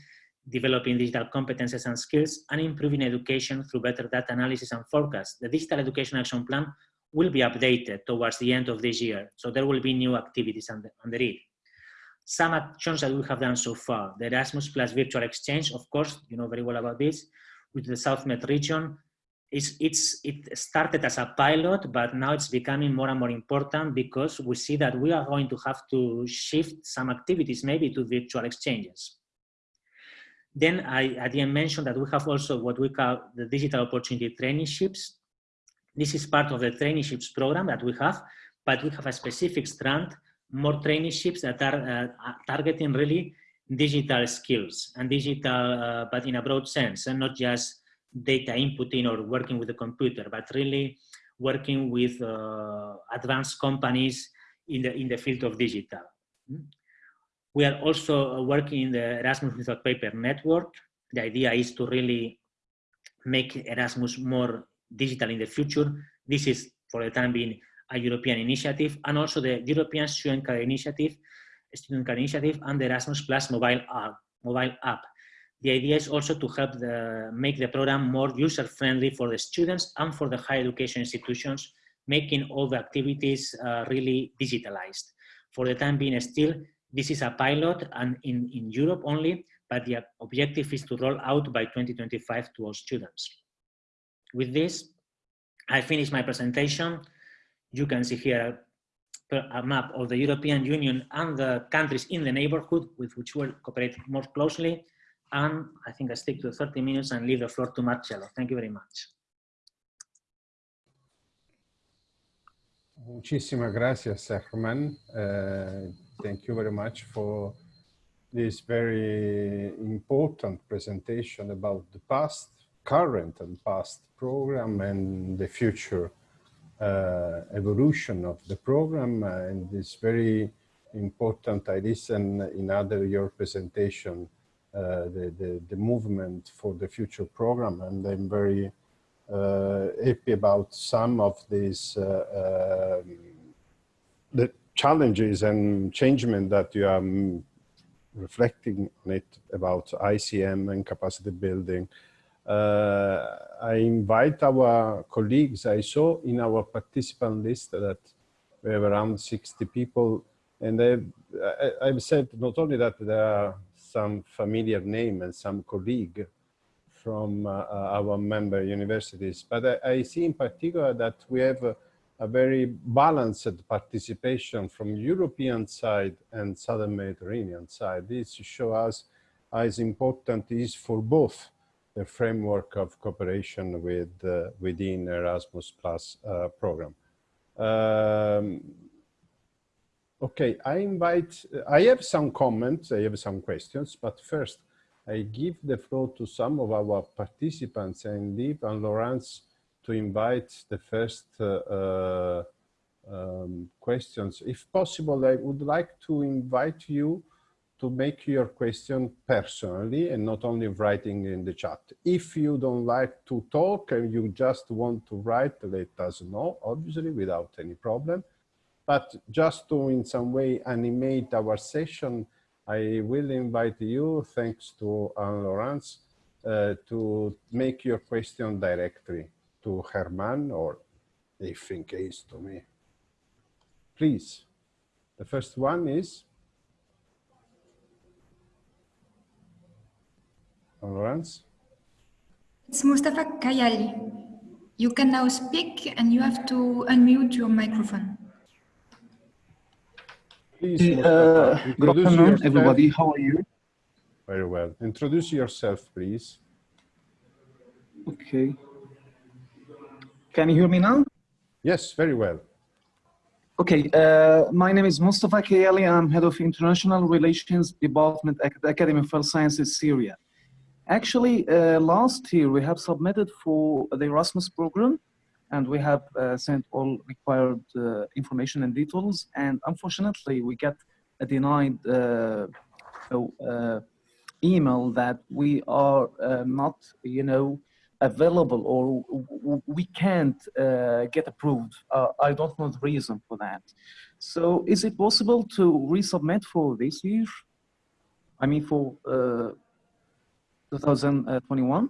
developing digital competences and skills, and improving education through better data analysis and forecast. The Digital Education Action Plan will be updated towards the end of this year, so there will be new activities under, under it. Some actions that we have done so far, the Erasmus Plus Virtual Exchange, of course, you know very well about this, with the South Med region, it's, it's, it started as a pilot, but now it's becoming more and more important because we see that we are going to have to shift some activities maybe to virtual exchanges. Then I, I didn't mention that we have also what we call the digital opportunity traineeships. This is part of the traineeships program that we have, but we have a specific strand, more traineeships that are uh, targeting really digital skills and digital, uh, but in a broad sense, and not just data inputting or working with the computer, but really working with uh, advanced companies in the, in the field of digital. Hmm? We are also working in the Erasmus Without Paper network. The idea is to really make Erasmus more digital in the future. This is, for the time being, a European initiative, and also the European Student Card Initiative, Student Card Initiative, and the Erasmus Plus mobile app. Mobile app. The idea is also to help the, make the program more user-friendly for the students and for the higher education institutions, making all the activities uh, really digitalized. For the time being still, this is a pilot and in, in Europe only, but the objective is to roll out by 2025 to all students. With this, I finish my presentation. You can see here a, map of the European Union and the countries in the neighborhood with which we'll cooperate more closely. And I think I stick to 30 minutes and leave the floor to Marcello. Thank you very much. Muchísimas gracias, Herman. Uh, thank you very much for this very important presentation about the past, current and past program and the future evolution of the program uh, and this very important I listen in other your presentation uh, the, the, the, movement for the future program. And I'm very uh, happy about some of these uh, um, the challenges and changement that you are um, reflecting on it about ICM and capacity building. Uh, I invite our colleagues, I saw in our participant list that we have around 60 people and I've, I've said not only that there are some familiar name and some colleague from uh, our member universities. But I, I, see in particular that we have a, a, very balanced participation from European side and Southern Mediterranean side. This shows us how important it is for both the framework of cooperation with uh, within Erasmus Plus uh, program. Um, okay, I invite, I have some comments, I have some questions, but first I give the floor to some of our participants and leave and Laurence to invite the first uh, uh, um, questions. If possible, I would like to invite you to make your question personally and not only writing in the chat. If you don't like to talk and you just want to write, let us know, obviously without any problem. But just to in some way animate our session, I will invite you, thanks to Anne Laurence, uh, to make your question directly to Herman or if in case to me. Please. The first one is Laurence. It's Mustafa Kayali. You can now speak and you have to unmute your microphone. Please, uh, good afternoon, yourself. everybody. How are you? Very well. Introduce yourself, please. Okay. Can you hear me now? Yes, very well. Okay, uh, my name is Mustafa Kayali. I'm head of International Relations Department at the Academy of Health Sciences, Syria. Actually, uh, last year we have submitted for the Erasmus program and we have uh, sent all required uh, information and details. And unfortunately, we get a denied uh, uh, email that we are not, you know, available or we can't uh, get approved. Uh, I don't know the reason for that. So is it possible to resubmit for this year? I mean for uh, 2021?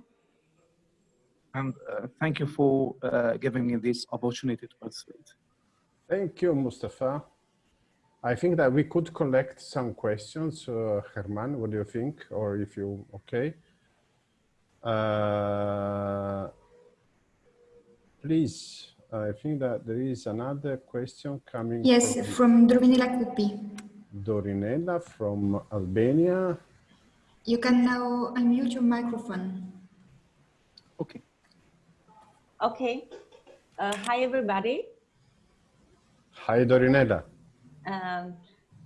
And uh, thank you for uh, giving me this opportunity to participate. Thank you, Mustafa. I think that we could collect some questions. Uh, Herman, what do you think? Or if you, okay. Uh, please, I think that there is another question coming. Yes, from, from Dorinela Kupi. Dorinela from Albania. You can now unmute your microphone. Okay. Okay. Uh, hi, everybody. Hi, Dorinela. Um,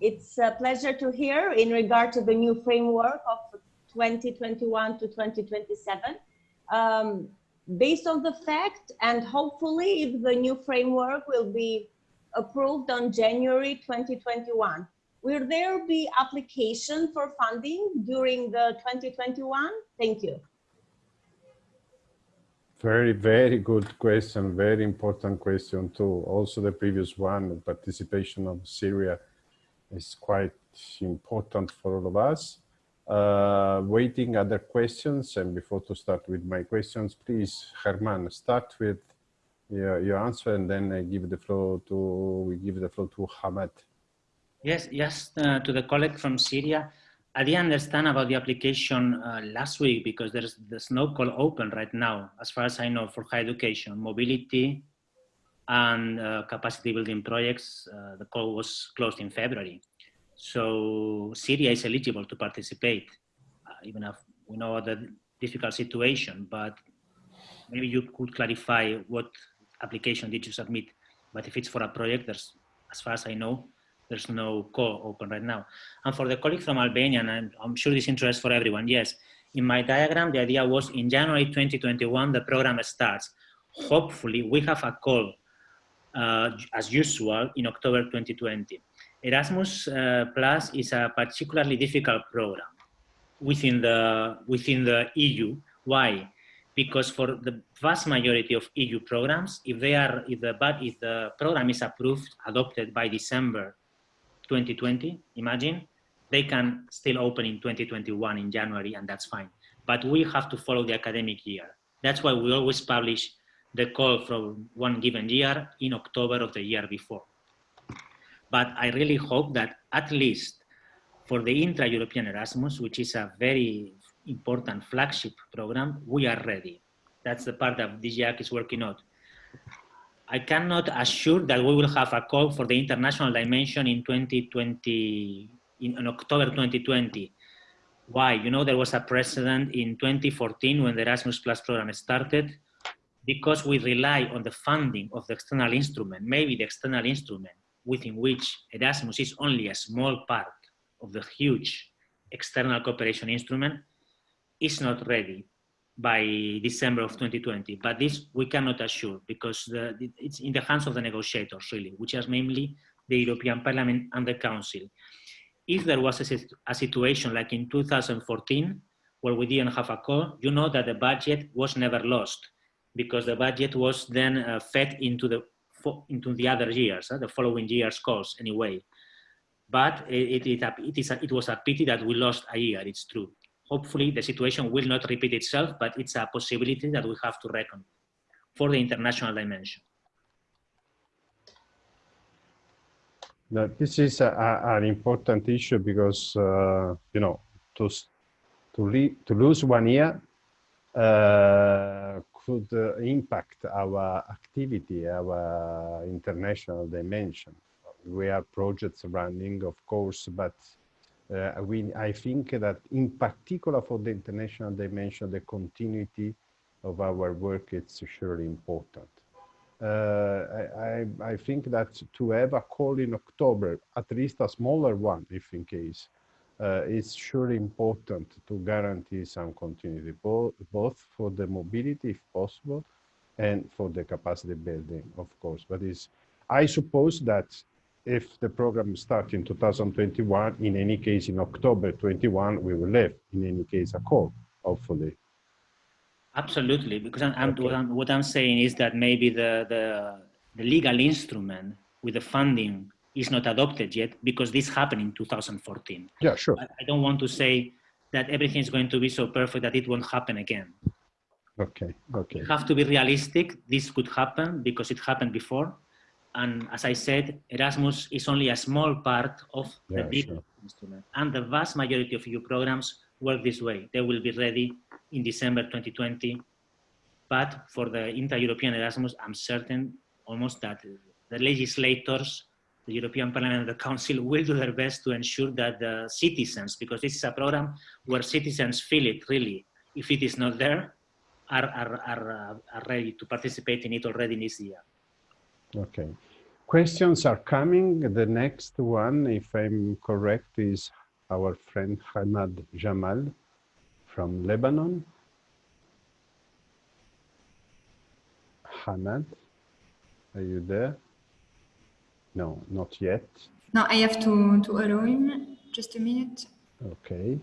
it's a pleasure to hear in regard to the new framework of 2021 to 2027. Um, based on the fact and hopefully if the new framework will be approved on January 2021, will there be application for funding during the 2021? Thank you. Very, very good question. Very important question too. Also the previous one, participation of Syria is quite important for all of us uh, waiting other questions. And before to start with my questions, please, Herman, start with your, your answer and then I give the floor to, we give the floor to Hamad. Yes, yes, uh, to the colleague from Syria. I didn't understand about the application uh, last week because there's, there's no call open right now, as far as I know, for higher education, mobility and uh, capacity building projects. Uh, the call was closed in February. So Syria is eligible to participate, uh, even if we know the difficult situation, but maybe you could clarify what application did you submit. But if it's for a project, there's, as far as I know, there's no call open right now. And for the colleague from Albania, and I'm sure this interests for everyone, yes, in my diagram, the idea was in January 2021, the program starts. Hopefully we have a call uh, as usual in October 2020. Erasmus uh, Plus is a particularly difficult program within the, within the EU. Why? Because for the vast majority of EU programs, if they are, if the, if the program is approved, adopted by December 2020, imagine, they can still open in 2021 in January and that's fine. But we have to follow the academic year. That's why we always publish the call from one given year in October of the year before. But I really hope that at least for the intra-European Erasmus, which is a very important flagship program, we are ready. That's the part that DG EAC is working on. I cannot assure that we will have a call for the international dimension in 2020, in, in October 2020. Why? You know, there was a precedent in 2014 when the Erasmus Plus program started because we rely on the funding of the external instrument, maybe the external instrument within which Erasmus is only a small part of the huge external cooperation instrument is not ready by December of 2020. But this we cannot assure because the, it's in the hands of the negotiators really, which is mainly the European Parliament and the Council. If there was a, a situation like in 2014, where we didn't have a call, you know that the budget was never lost because the budget was then uh, fed into the into the other years, uh, the following year's calls anyway. But it, it, it, it, is a, it was a pity that we lost a year, it's true hopefully the situation will not repeat itself, but it's a possibility that we have to reckon for the international dimension. Now, this is a, a, an important issue because, uh, you know, to, to, to lose one year uh, could uh, impact our activity, our international dimension. We have projects running, of course, but uh, we, I think that in particular for the international dimension, the continuity of our work is surely important. Uh, I, I, think that to have a call in October, at least a smaller one, if in case, uh, is surely important to guarantee some continuity, both, both for the mobility, if possible, and for the capacity building, of course. But is I suppose that if the program starts in 2021, in any case, in October 21, we will have, in any case, a call, hopefully. Absolutely, because I'm, I'm, okay. what, I'm, what I'm saying is that maybe the, the, the legal instrument with the funding is not adopted yet because this happened in 2014. Yeah, sure. I, I don't want to say that everything is going to be so perfect that it won't happen again. Okay, okay. You have to be realistic. This could happen because it happened before and as I said, Erasmus is only a small part of yeah, the big sure. instrument. And the vast majority of EU programs work this way. They will be ready in December 2020. But for the inter-European Erasmus, I'm certain almost that the legislators, the European Parliament and the Council will do their best to ensure that the citizens, because this is a program where citizens feel it really, if it is not there, are, are, are, uh, are ready to participate in it already this year. Okay. Questions are coming. The next one, if I'm correct, is our friend Hamad Jamal from Lebanon. Hamad, are you there? No, not yet. No, I have to, to allow him. Just a minute. Okay.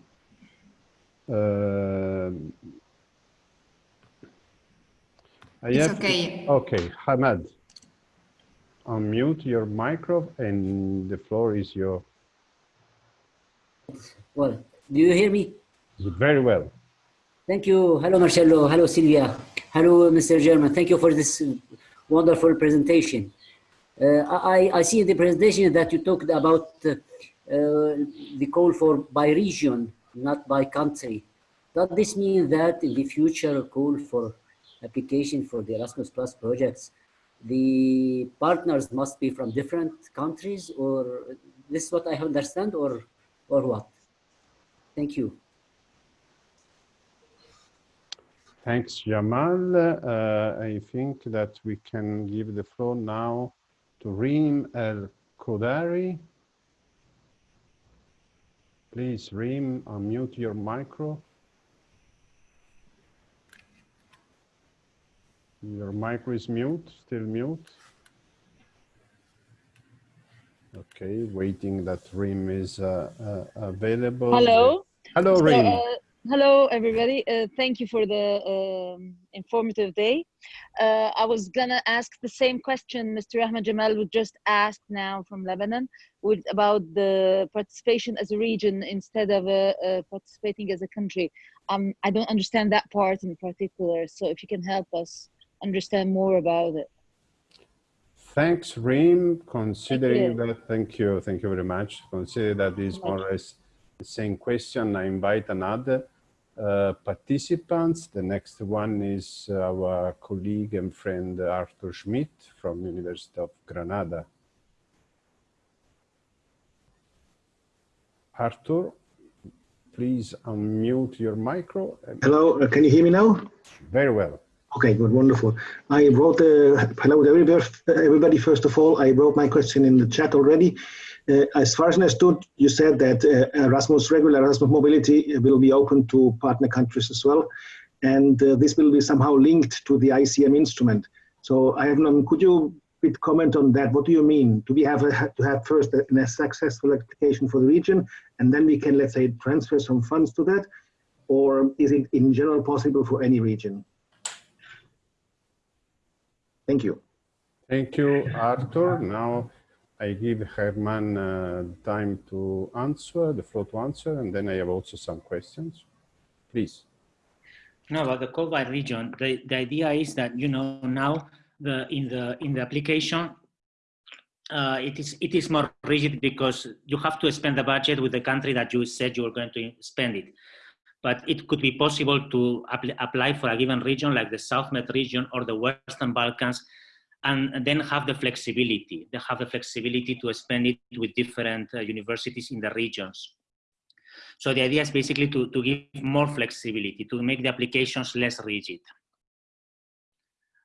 Uh, it's okay. Okay, Hamad unmute your micro and the floor is your. Well, do you hear me? Very well. Thank you. Hello, Marcello. Hello, Silvia. Hello, Mr. Herman. Thank you for this wonderful presentation. Uh, I, I see in the presentation that you talked about uh, uh, the call for by region, not by country. Does this mean that in the future call for application for the Erasmus Plus projects the partners must be from different countries or this is what I understand or, or what? Thank you. Thanks, Jamal. Uh, I think that we can give the floor now to Reem El Kodari. Please, Reem, unmute your micro. Your micro is mute, still mute. Okay, waiting that Reem is uh, uh, available. Hello. Hello, so, Reem. Uh, hello, everybody. Uh, thank you for the um, informative day. Uh, I was gonna ask the same question Mr. Ahmed Jamal would just asked now from Lebanon with, about the participation as a region instead of uh, participating as a country. Um, I don't understand that part in particular, so if you can help us understand more about it. Thanks, Reem. Considering thank that, thank you, thank you very much. Consider that is more or less the same question. I invite another uh, participants. The next one is our colleague and friend Arthur Schmidt from University of Granada. Arthur, please unmute your micro. Hello, uh, can you hear me now? Very well. Okay, good, wonderful. I wrote, uh, hello to everybody. First of all, I wrote my question in the chat already. Uh, as far as I understood, you said that uh, Erasmus, regular Erasmus mobility will be open to partner countries as well. And uh, this will be somehow linked to the ICM instrument. So I have, um, could you bit comment on that? What do you mean? Do we have a, to have first a, a successful application for the region, and then we can, let's say, transfer some funds to that? Or is it in general possible for any region? Thank you. Thank you, Arthur. Now I give Herman uh, time to answer, the floor to answer, and then I have also some questions. Please. No, about the COVID region, the, the idea is that, you know, now the in the in the application, uh, it is it is more rigid because you have to spend the budget with the country that you said you were going to spend it. But it could be possible to apply for a given region like the South Med region or the Western Balkans and then have the flexibility. They have the flexibility to spend it with different uh, universities in the regions. So the idea is basically to, to give more flexibility, to make the applications less rigid.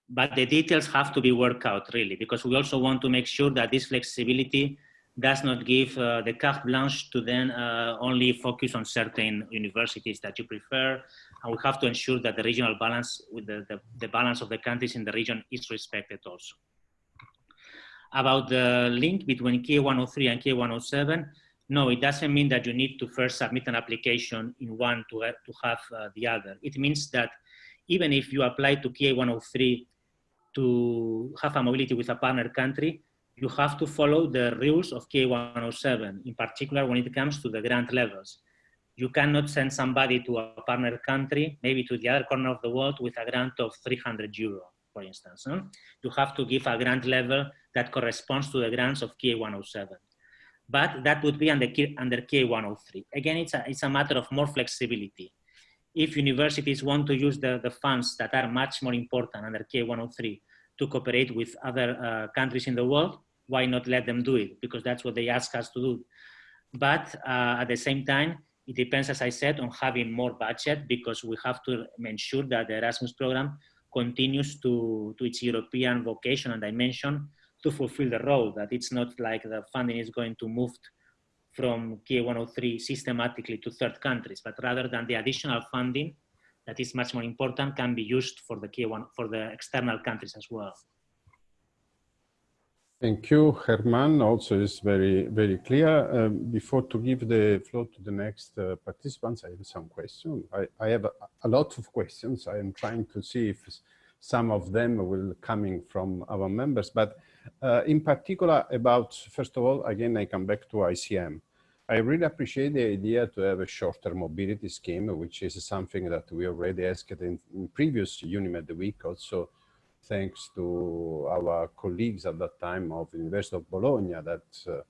But the details have to be worked out really, because we also want to make sure that this flexibility does not give uh, the carte blanche to then uh, only focus on certain universities that you prefer. And we have to ensure that the regional balance with the, the, the balance of the countries in the region is respected also. About the link between K103 and K107, no, it doesn't mean that you need to first submit an application in one to, uh, to have uh, the other. It means that even if you apply to KA 103 to have a mobility with a partner country, you have to follow the rules of K107, in particular when it comes to the grant levels. You cannot send somebody to a partner country, maybe to the other corner of the world with a grant of 300 euro, for instance. You have to give a grant level that corresponds to the grants of K107. But that would be under, under KA103. Again, it's a, it's a matter of more flexibility. If universities want to use the, the funds that are much more important under K103 to cooperate with other uh, countries in the world, why not let them do it? Because that's what they ask us to do. But uh, at the same time, it depends, as I said, on having more budget because we have to ensure that the Erasmus program continues to, to its European vocation and dimension to fulfill the role, that it's not like the funding is going to move from KA 103 systematically to third countries, but rather than the additional funding that is much more important can be used for the KA 1 for the external countries as well. Thank you, Herman. Also is very, very clear. Um, before to give the floor to the next uh, participants, I have some questions. I, I have a, a, lot of questions. I am trying to see if some of them will coming from our members, but uh, in particular about, first of all, again, I come back to ICM. I really appreciate the idea to have a shorter mobility scheme, which is something that we already asked in, in previous UNIMED the week also thanks to our colleagues at that time of the University of Bologna that uh,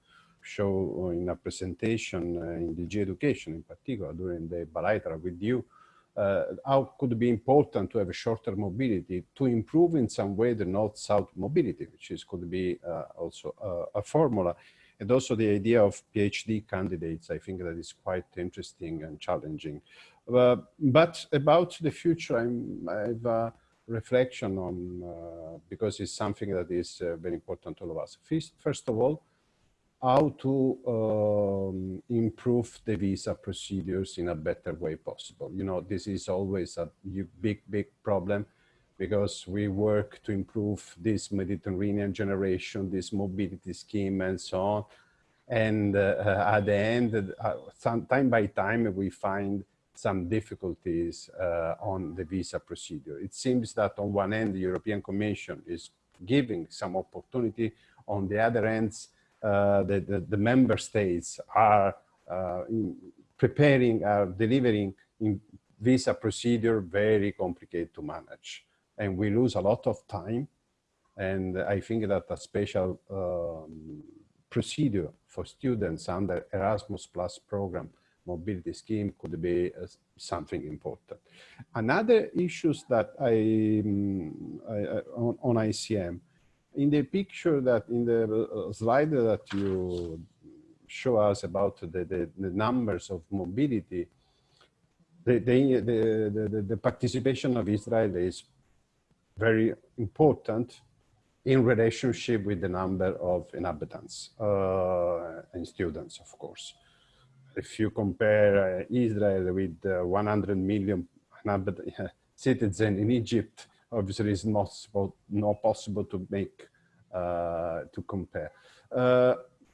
show in a presentation uh, in DG Education in particular during the bilateral with you, uh, how could be important to have a shorter mobility to improve in some way the north-south mobility, which is could be uh, also uh, a formula. And also the idea of PhD candidates, I think that is quite interesting and challenging. Uh, but about the future, I'm, I've reflection on, uh, because it's something that is uh, very important to all of us. First, first of all, how to um, improve the visa procedures in a better way possible. You know, this is always a big, big problem because we work to improve this Mediterranean generation, this mobility scheme and so on. And uh, at the end, uh, some, time by time, we find some difficulties uh, on the visa procedure. It seems that on one end, the European Commission is giving some opportunity. On the other end, uh, the, the, the, member states are uh, preparing, are delivering in visa procedure very complicated to manage. And we lose a lot of time. And I think that a special um, procedure for students under Erasmus Plus program mobility scheme could be uh, something important. Another issues that I, um, I on, on, ICM, in the picture that in the uh, slide that you show us about the, the, the numbers of mobility, the, the, the, the, participation of Israel is very important in relationship with the number of inhabitants uh, and students, of course. If you compare uh, Israel with uh, 100 million citizens in Egypt, obviously it's not, not possible to make, uh, to compare.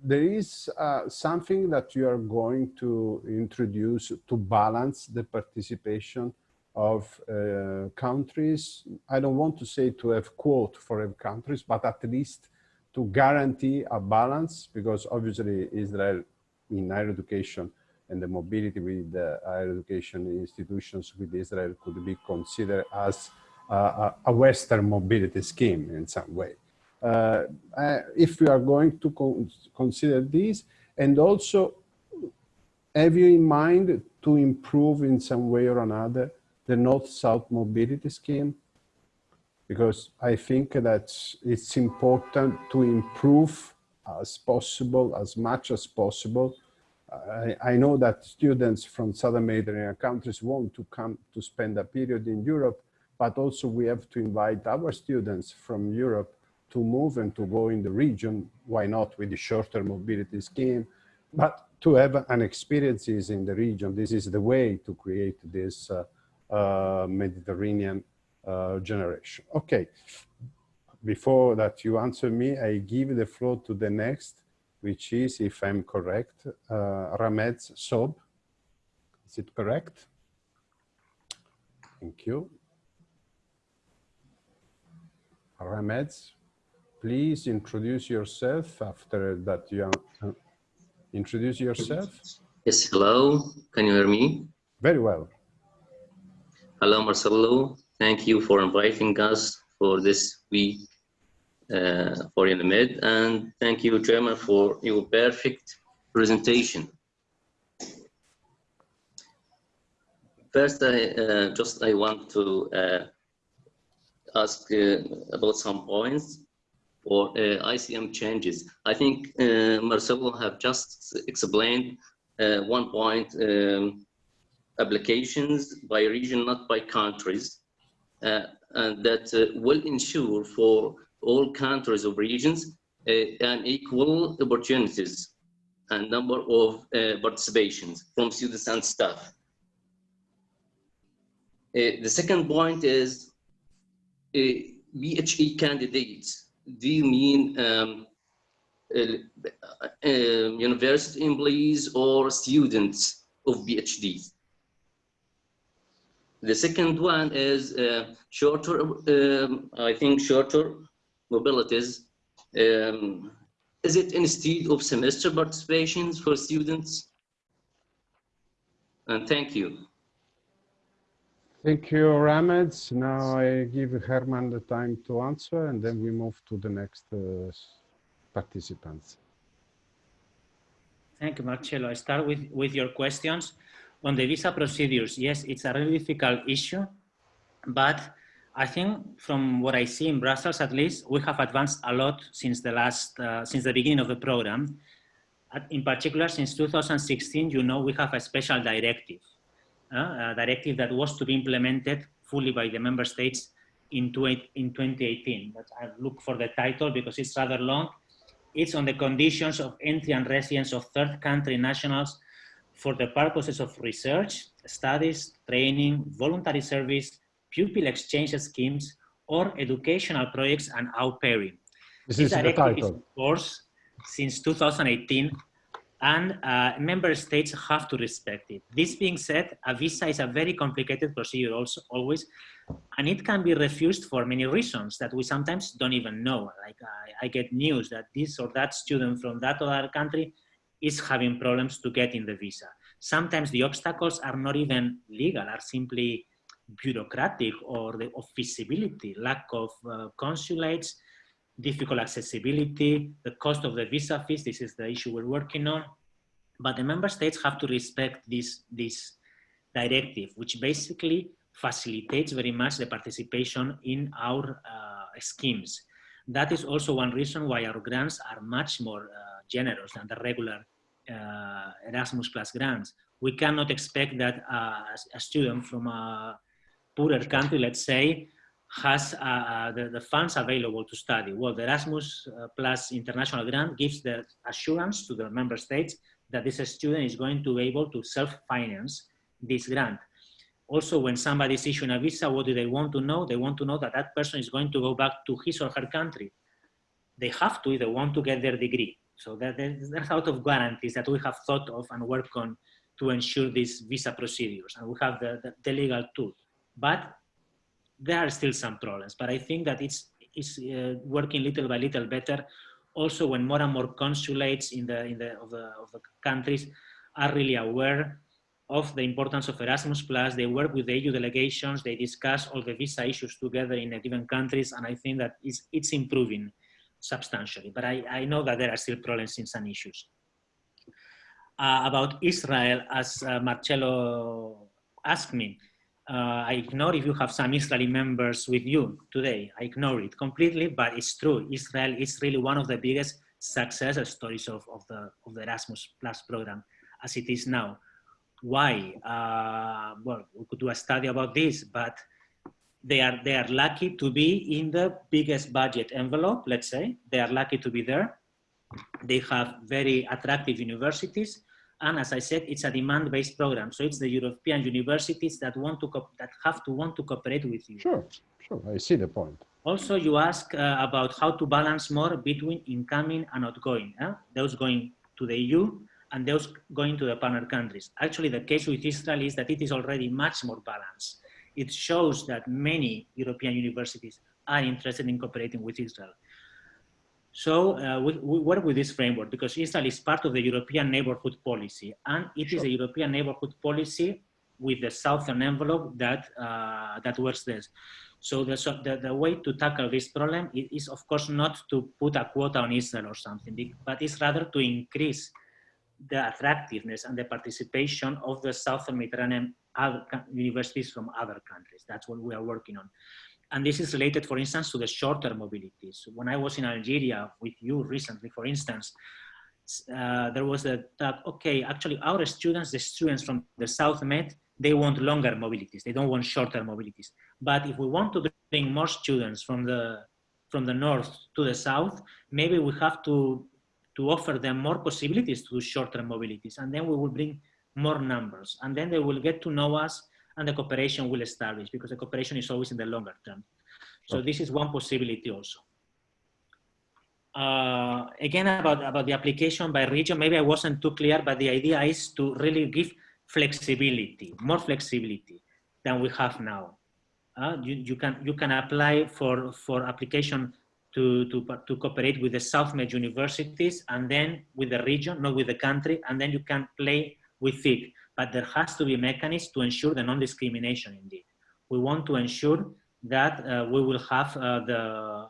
There is uh, something that you are going to introduce to balance the participation of uh, countries. I don't want to say to have quote for countries, but at least to guarantee a balance because obviously Israel in higher education and the mobility with the higher education institutions with Israel could be considered as a, a Western mobility scheme in some way. Uh, uh, if we are going to con consider this and also have you in mind to improve in some way or another the north-south mobility scheme because I think that it's important to improve as possible, as much as possible. I, I, know that students from Southern Mediterranean countries want to come to spend a period in Europe, but also we have to invite our students from Europe to move and to go in the region, why not with the shorter mobility scheme, but to have an experiences in the region. This is the way to create this uh, uh, Mediterranean uh, generation. Okay, before that you answer me, I give the floor to the next, which is, if I'm correct, uh, Ramez Sob. Is it correct? Thank you. Ramez, please introduce yourself after that you uh, introduce yourself. Yes, hello. Can you hear me? Very well. Hello, Marcelo. Thank you for inviting us for this week uh, for UNIMED, and thank you, Chairman, for your perfect presentation. First, I uh, just I want to uh, ask uh, about some points for uh, ICM changes. I think uh, Marcelo have just explained uh, one point, um, applications by region, not by countries, and that will ensure for all countries or regions and equal opportunities and number of participations from students and staff. the second point is PhD candidates do you mean um, uh, uh, university employees or students of PhDs? The second one is uh, shorter, um, I think shorter mobilities. Um, is it instead of semester participations for students? And thank you. Thank you, Ramez. Now I give Herman the time to answer and then we move to the next uh, participants. Thank you, Marcello. I start with, with your questions. On the visa procedures, yes, it's a really difficult issue, but I think from what I see in Brussels, at least, we have advanced a lot since the last, uh, since the beginning of the program. In particular, since 2016, you know, we have a special directive uh, a directive that was to be implemented fully by the member states in, in 2018. But I look for the title because it's rather long. It's on the conditions of entry and residence of third country nationals for the purposes of research, studies, training, voluntary service, pupil exchange schemes, or educational projects and au pairing. This, this is the title. Is, of course, since 2018 and uh, member states have to respect it. This being said, a visa is a very complicated procedure also always, and it can be refused for many reasons that we sometimes don't even know. Like I, I get news that this or that student from that other country is having problems to get in the visa. Sometimes the obstacles are not even legal, are simply bureaucratic or the of feasibility, lack of uh, consulates, difficult accessibility, the cost of the visa fees, this is the issue we're working on. But the member states have to respect this, this directive, which basically facilitates very much the participation in our uh, schemes. That is also one reason why our grants are much more uh, generous than the regular uh, Erasmus Plus grants. We cannot expect that uh, a student from a poorer country, let's say, has uh, uh, the, the, funds available to study. Well, the Erasmus uh, Plus International Grant gives the assurance to the member states that this student is going to be able to self-finance this grant. Also, when somebody is issuing a visa, what do they want to know? They want to know that that person is going to go back to his or her country. They have to they want to get their degree. So there's a lot of guarantees that we have thought of and worked on to ensure these visa procedures. And we have the, the, the legal tool. But there are still some problems, but I think that it's, it's uh, working little by little better. Also, when more and more consulates in the, in the, of, the, of the countries are really aware of the importance of Erasmus Plus, they work with the EU delegations, they discuss all the visa issues together in a given countries, and I think that it's, it's improving substantially. But I, I know that there are still problems in some issues. Uh, about Israel, as uh, Marcello asked me, uh, I ignore if you have some Israeli members with you today. I ignore it completely, but it's true. Israel is really one of the biggest success stories of, of, the, of the Erasmus Plus program as it is now. Why? Uh, well, we could do a study about this, but they are, they are lucky to be in the biggest budget envelope, let's say. They are lucky to be there. They have very attractive universities and as I said, it's a demand-based program. So it's the European universities that want to that have to want to cooperate with you. Sure, sure. I see the point. Also, you ask uh, about how to balance more between incoming and outgoing. Eh? Those going to the EU and those going to the partner countries. Actually, the case with Israel is that it is already much more balanced. It shows that many European universities are interested in cooperating with Israel. So uh, we, we, work with this framework because Israel is part of the European neighborhood policy and it sure. is a European neighborhood policy with the southern envelope that, uh, that works this. So the, so the, the way to tackle this problem is, is, of course not to put a quota on Israel or something, but it's rather to increase the attractiveness and the participation of the Southern Mediterranean universities from other countries. That's what we are working on. And this is related, for instance, to the shorter mobilities. When I was in Algeria with you recently, for instance, uh, there was a thought, okay, actually our students, the students from the South Med, they want longer mobilities. They don't want shorter mobilities. But if we want to bring more students from the, from the North to the South, maybe we have to, to offer them more possibilities to do shorter mobilities. And then we will bring more numbers. And then they will get to know us and the cooperation will establish because the cooperation is always in the longer term. So this is one possibility also. Uh, again, about, about the application by region, maybe I wasn't too clear, but the idea is to really give flexibility, more flexibility than we have now. Uh, you, you, can, you can apply for, for application to, to, to cooperate with the South Med universities and then with the region, not with the country, and then you can play with it but there has to be mechanisms to ensure the non-discrimination indeed. We want to ensure that uh, we will have uh, the,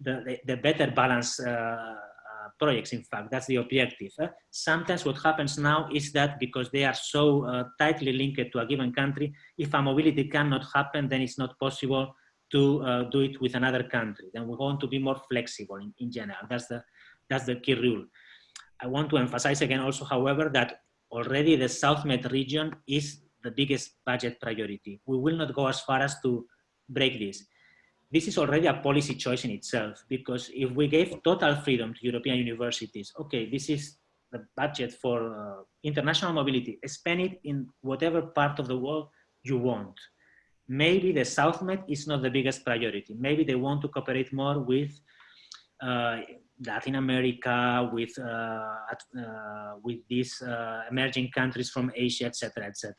the, the, better balance uh, uh, projects, in fact, that's the objective. Eh? Sometimes what happens now is that because they are so uh, tightly linked to a given country, if a mobility cannot happen, then it's not possible to uh, do it with another country. Then we want to be more flexible in, in general. That's the, that's the key rule. I want to emphasize again also, however, that already the South Med region is the biggest budget priority. We will not go as far as to break this. This is already a policy choice in itself, because if we gave total freedom to European universities, okay, this is the budget for uh, international mobility, spend it in whatever part of the world you want. Maybe the South Med is not the biggest priority. Maybe they want to cooperate more with uh, Latin America, with uh, uh, with these uh, emerging countries from Asia, etc., etc.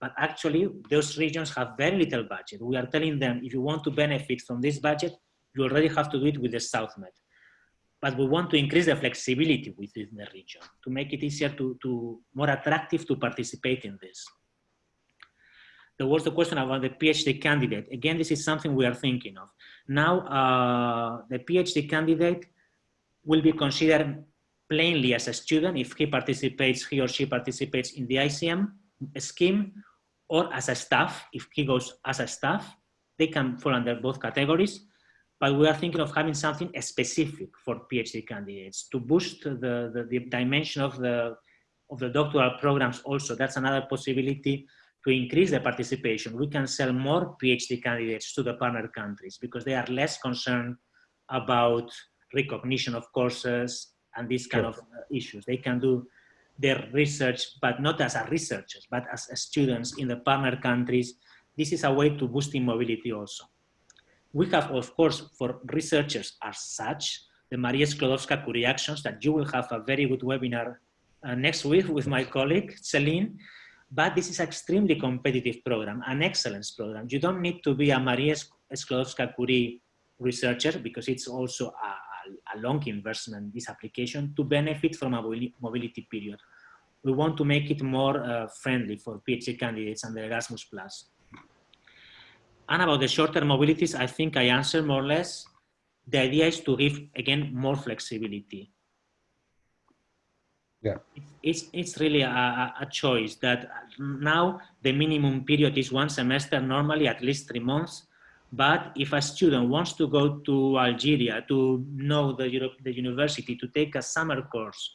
But actually, those regions have very little budget. We are telling them, if you want to benefit from this budget, you already have to do it with the South Med. But we want to increase the flexibility within the region to make it easier to, to more attractive to participate in this. There was the question about the PhD candidate. Again, this is something we are thinking of. Now, uh, the PhD candidate will be considered plainly as a student if he participates, he or she participates in the ICM scheme or as a staff, if he goes as a staff, they can fall under both categories. but we are thinking of having something specific for PhD candidates to boost the, the, the dimension of the, of the doctoral programs also. That's another possibility to increase the participation. We can sell more PhD candidates to the partner countries because they are less concerned about recognition of courses and these kind of uh, issues. They can do their research, but not as a researchers, but as students in the partner countries. This is a way to boosting mobility also. We have, of course, for researchers as such, the Maria Sklodowska-Curie actions that you will have a very good webinar uh, next week with my colleague, Celine. But this is an extremely competitive program, an excellence program. You don't need to be a Maria Sklodowska-Curie researcher because it's also a, a, long investment, this application, to benefit from a mobility period. We want to make it more uh, friendly for PhD candidates and the Erasmus+. And about the short-term mobilities, I think I answered more or less. The idea is to give, again, more flexibility. Yeah. It's, it's really a, a choice that now the minimum period is one semester, normally at least three months. But if a student wants to go to Algeria to know the, the university, to take a summer course,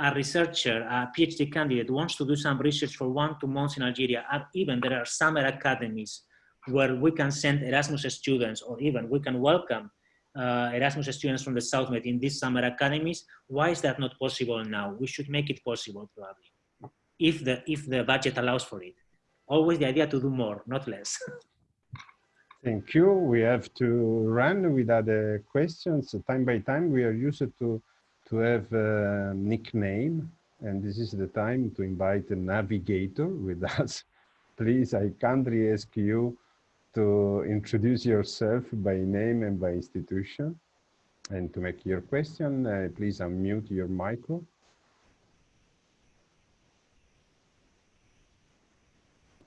a researcher, a PhD candidate wants to do some research for one, two months in Algeria, or even there are summer academies where we can send Erasmus students or even we can welcome uh, Erasmus students from the SouthMed in these summer academies. Why is that not possible now? We should make it possible probably, if the, if the budget allows for it. Always the idea to do more, not less. Thank you. We have to run with other questions. Time by time, we are used to, to have a nickname, and this is the time to invite a navigator with us. Please, I kindly ask you to introduce yourself by name and by institution. And to make your question, uh, please unmute your micro.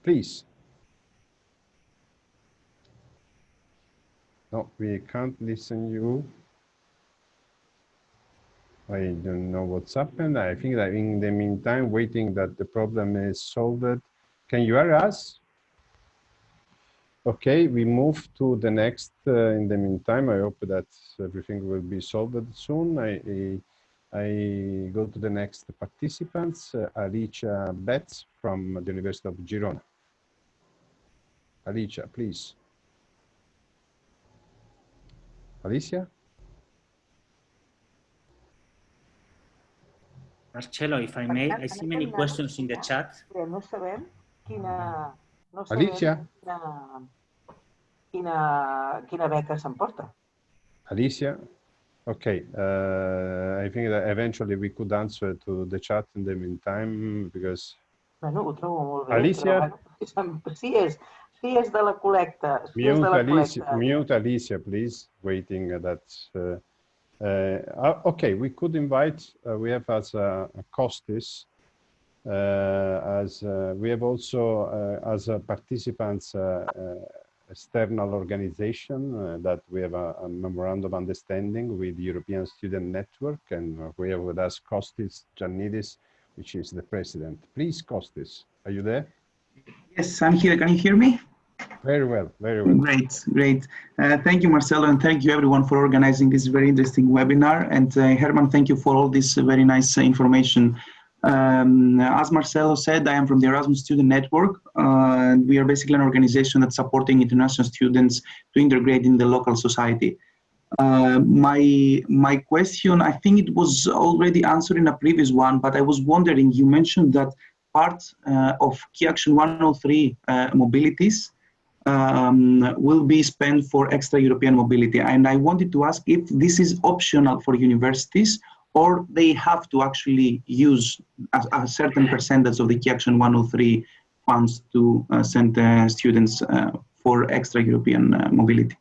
Please. No, we can't listen you. I don't know what's happened. I think that in the meantime, waiting that the problem is solved. Can you hear us? Okay, we move to the next. Uh, in the meantime, I hope that everything will be solved soon. I, I, I go to the next participants, uh, Alicia Betts from the University of Girona. Alicia, please. Alicia? Marcello, if I may, I see many questions in the chat. No sabem quina, no sabem Alicia? quina, quina, quina beca s'emporta. Alicia? Okay, uh, I think that eventually we could answer to the chat in the meantime because... Bueno, ho trobo molt bé. Alicia? Però, sí, és, Sí, és de la col·lecta. Mute, la Alicia, mute Alicia, please, waiting that. Uh, uh, okay, we could invite, uh, we have as a, a Kostis, uh, as uh, we have also uh, as a participants external organization that we have a, a, memorandum of understanding with European Student Network and we have with us Kostis Giannidis, which is the president. Please, Kostis, are you there? Yes, I'm here. Can you hear me? Very well, very well. Great, great. Uh, thank you, Marcelo, and thank you everyone for organizing this very interesting webinar. And uh, Herman, thank you for all this uh, very nice uh, information. Um, as Marcelo said, I am from the Erasmus Student Network. Uh, we are basically an organization that's supporting international students to integrate in the local society. Uh, my my question, I think it was already answered in a previous one, but I was wondering, you mentioned that part of Key Action 103 mobilities um, will be spent for extra European mobility. And I wanted to ask if this is optional for universities or they have to actually use a, a certain percentage of the Key Action 103 funds to uh, send uh, students uh, for extra European uh, mobility.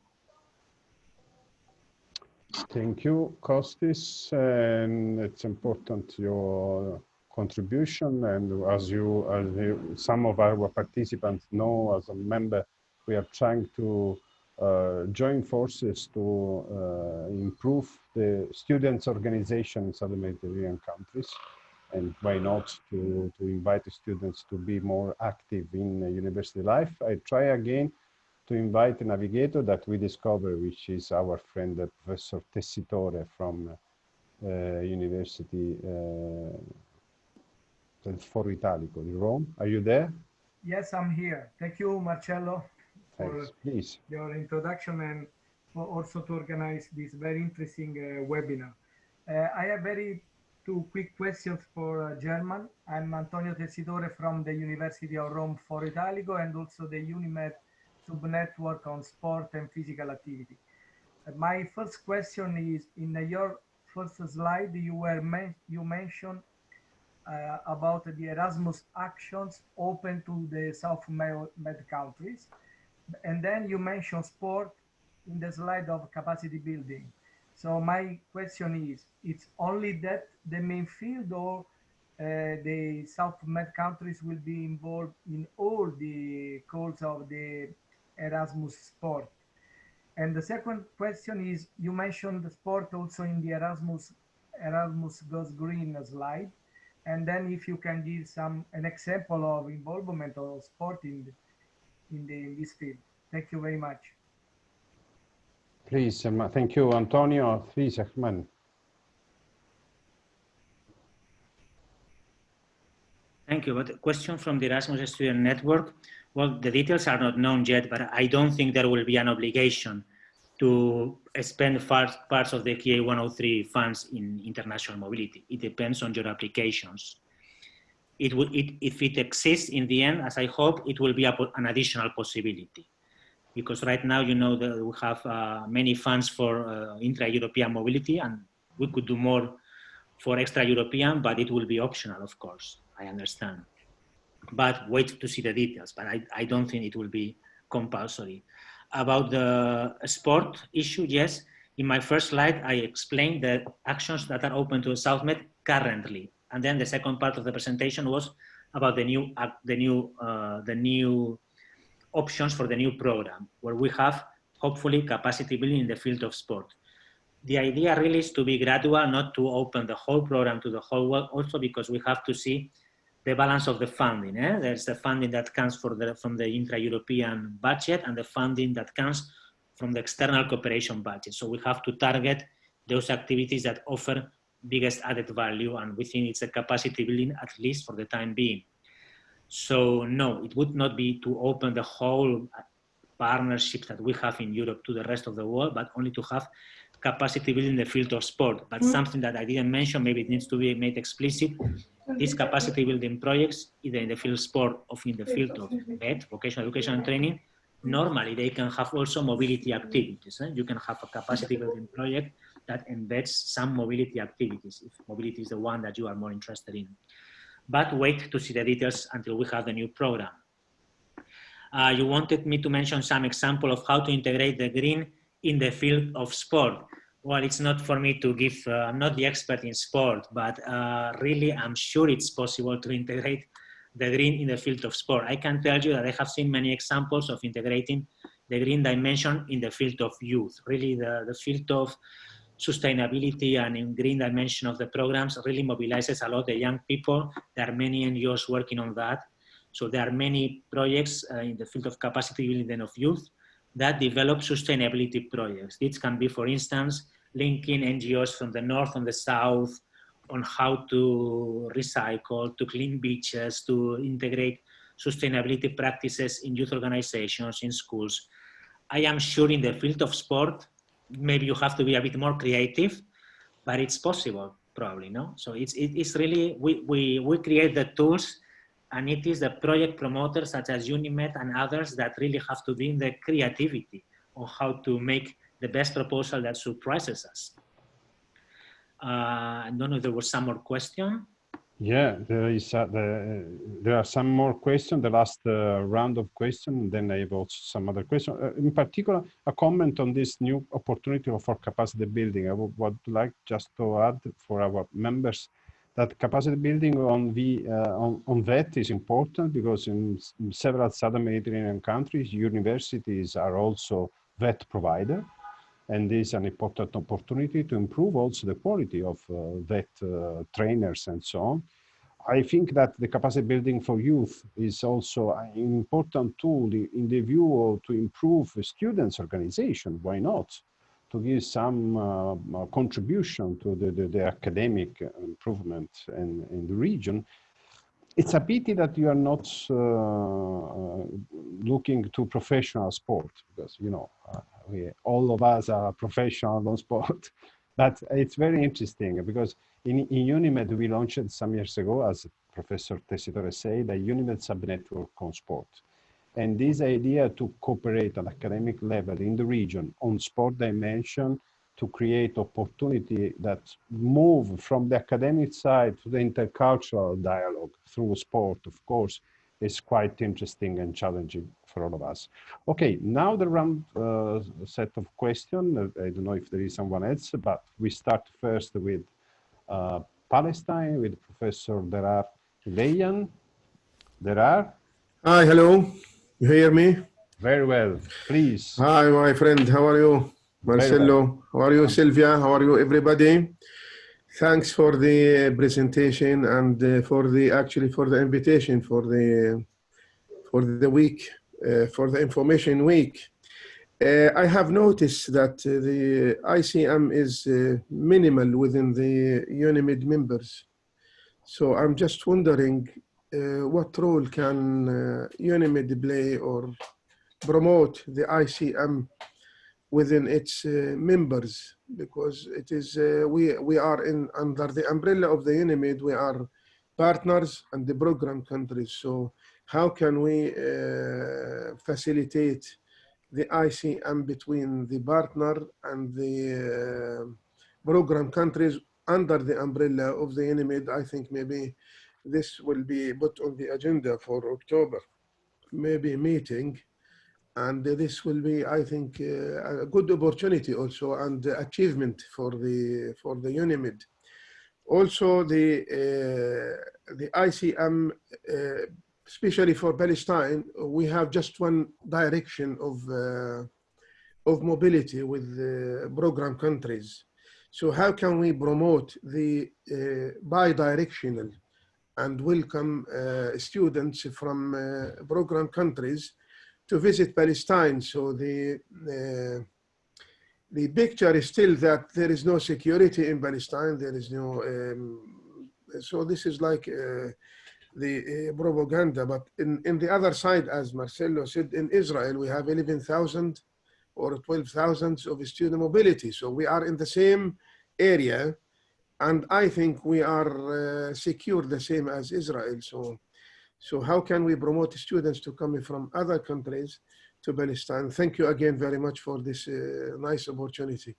Thank you, Kostis. And it's important your contribution. And as you, as you, some of our participants know, as a member we are trying to uh, join forces to uh, improve the students' organization in Southern Mediterranean countries. And why not to, to invite the students to be more active in university life. I try again to invite a navigator that we discover, which is our friend uh, Professor Tessitore from uh, University uh, Foro Italico in Rome. Are you there? Yes, I'm here. Thank you, Marcello, for Please. your introduction and for also to organize this very interesting uh, webinar. Uh, I have very two quick questions for uh, Herman. I'm Antonio Tessitore from the University of Rome Foro Italico and also the UNIMED subnetwork on sport and physical activity. My first question is, in your first slide, you were men you mentioned uh, about the Erasmus actions open to the South Med countries. And then you mentioned sport in the slide of capacity building. So my question is, it's only that the main field or uh, the South Med countries will be involved in all the calls of the Erasmus sport? And the second question is, you mentioned the sport also in the Erasmus Erasmus Goes Green slide. And then if you can give some an example of involvement of sport in, in, the, in this field. Thank you very much. Please, um, thank you, Antonio. Please, Ahmed. Thank you. But a question from the Erasmus Student Network. Well, the details are not known yet, but I don't think there will be an obligation to spend parts of the KA 103 funds in international mobility. It depends on your applications. It would, it, if it exists in the end, as I hope, it will be a, an additional possibility. Because right now, you know that we have uh, many funds for uh, intra-European mobility and we could do more for extra-European, but it will be optional, of course, I understand. But wait to see the details, but I, I don't think it will be compulsory about the sport issue, yes, in my first slide, I explained the actions that are open to SouthMed currently. And then the second part of the presentation was about the new, uh, the new, uh, the new options for the new program, where we have hopefully capacity building in the field of sport. The idea really is to be gradual, not to open the whole program to the whole world, also because we have to see the balance of the funding. Eh? There's the funding that comes the, from the intra-European budget and the funding that comes from the external cooperation budget. So we have to target those activities that offer biggest added value and we think it's a capacity building at least for the time being. So no, it would not be to open the whole partnership that we have in Europe to the rest of the world, but only to have capacity building in the field of sport. But mm. something that I didn't mention, maybe it needs to be made explicit, these capacity building projects, either in the field of sport or in the field of VET, vocational education and training, normally they can have also mobility activities. Eh? You can have a capacity building project that embeds some mobility activities, if mobility is the one that you are more interested in. But wait to see the details until we have the new program. Uh, you wanted me to mention some example of how to integrate the green in the field of sport well, it's not for me to give, uh, I'm not the expert in sport, but uh, really I'm sure it's possible to integrate the green in the field of sport. I can tell you that I have seen many examples of integrating the green dimension in the field of youth. Really the, the field of sustainability and in green dimension of the programs really mobilizes a lot the young people. There are many NGOs working on that. So there are many projects uh, in the field of capacity building of youth that develop sustainability projects. This can be, for instance, linking NGOs from the north and the south on how to recycle, to clean beaches, to integrate sustainability practices in youth organizations, in schools. I am sure in the field of sport, maybe you have to be a bit more creative, but it's possible probably, no? So it's, it's really, we, we, we create the tools and it is the project promoters such as UNIMED and others that really have to be in the creativity on how to make the best proposal that surprises us. Uh, I don't know if there was some more question. Yeah, there is. Uh, the, there are some more questions. The last uh, round of questions. Then I have also some other questions. Uh, in particular, a comment on this new opportunity for capacity building. I would, would like just to add for our members that capacity building on the uh, on, on that is important because in, in several southern Mediterranean countries, universities are also VET provider and this is an important opportunity to improve also the quality of uh, VET uh, trainers and so on. I think that the capacity building for youth is also an important tool in the view to improve students' organization. Why not? To give some uh, uh, contribution to the, the, the, academic improvement in, in the region. It's a pity that you are not uh, uh looking to professional sport because, you know, uh, we, all of us are professional on sport. but it's very interesting because in, in UNIMED, we launched some years ago, as Professor Tessitore said, a UNIMED subnetwork on sport. And this idea to cooperate at academic level in the region on sport dimension to create opportunity that move from the academic side to the intercultural dialogue through sport, of course, is quite interesting and challenging for all of us. Okay, now the round uh, set of questions. I don't know if there is someone else, but we start first with uh, Palestine with Professor Derar Leyan. Derar? Hi, hello. You hear me? Very well, please. Hi, my friend. How are you? Marcelo. How are you, Sylvia? How are you, everybody? Thanks for the presentation and uh, for the actually for the invitation for the for the week uh, for the information week. Uh, I have noticed that uh, the ICM is uh, minimal within the UNIMED members. So I'm just wondering uh, what role can UNIMED play or promote the ICM within its uh, members because it is uh, we we are in under the umbrella of the UNIMED we are partners and the program countries. So how can we uh, facilitate the ICM between the partner and the program countries under the umbrella of the UNIMED I think maybe this will be put on the agenda for October. Maybe meeting and this will be, I think, uh, a good opportunity also and achievement for the for the UNIMED. Also, the uh, the ICM, uh, especially for Palestine, we have just one direction of of mobility with program countries. So how can we promote the uh, bi-directional and welcome uh, students from program countries to visit Palestine. So the, uh, the picture is still that there is no security in Palestine. There is no, um, so this is like uh, the uh, propaganda. But in, in the other side, as Marcelo said, in Israel, we have 11,000 or 12,000 of student mobility. So we are in the same area. And I think we are uh, secure the same as Israel. So so how can we promote students to come from other countries to Palestine? Thank you again very much for this uh, nice opportunity.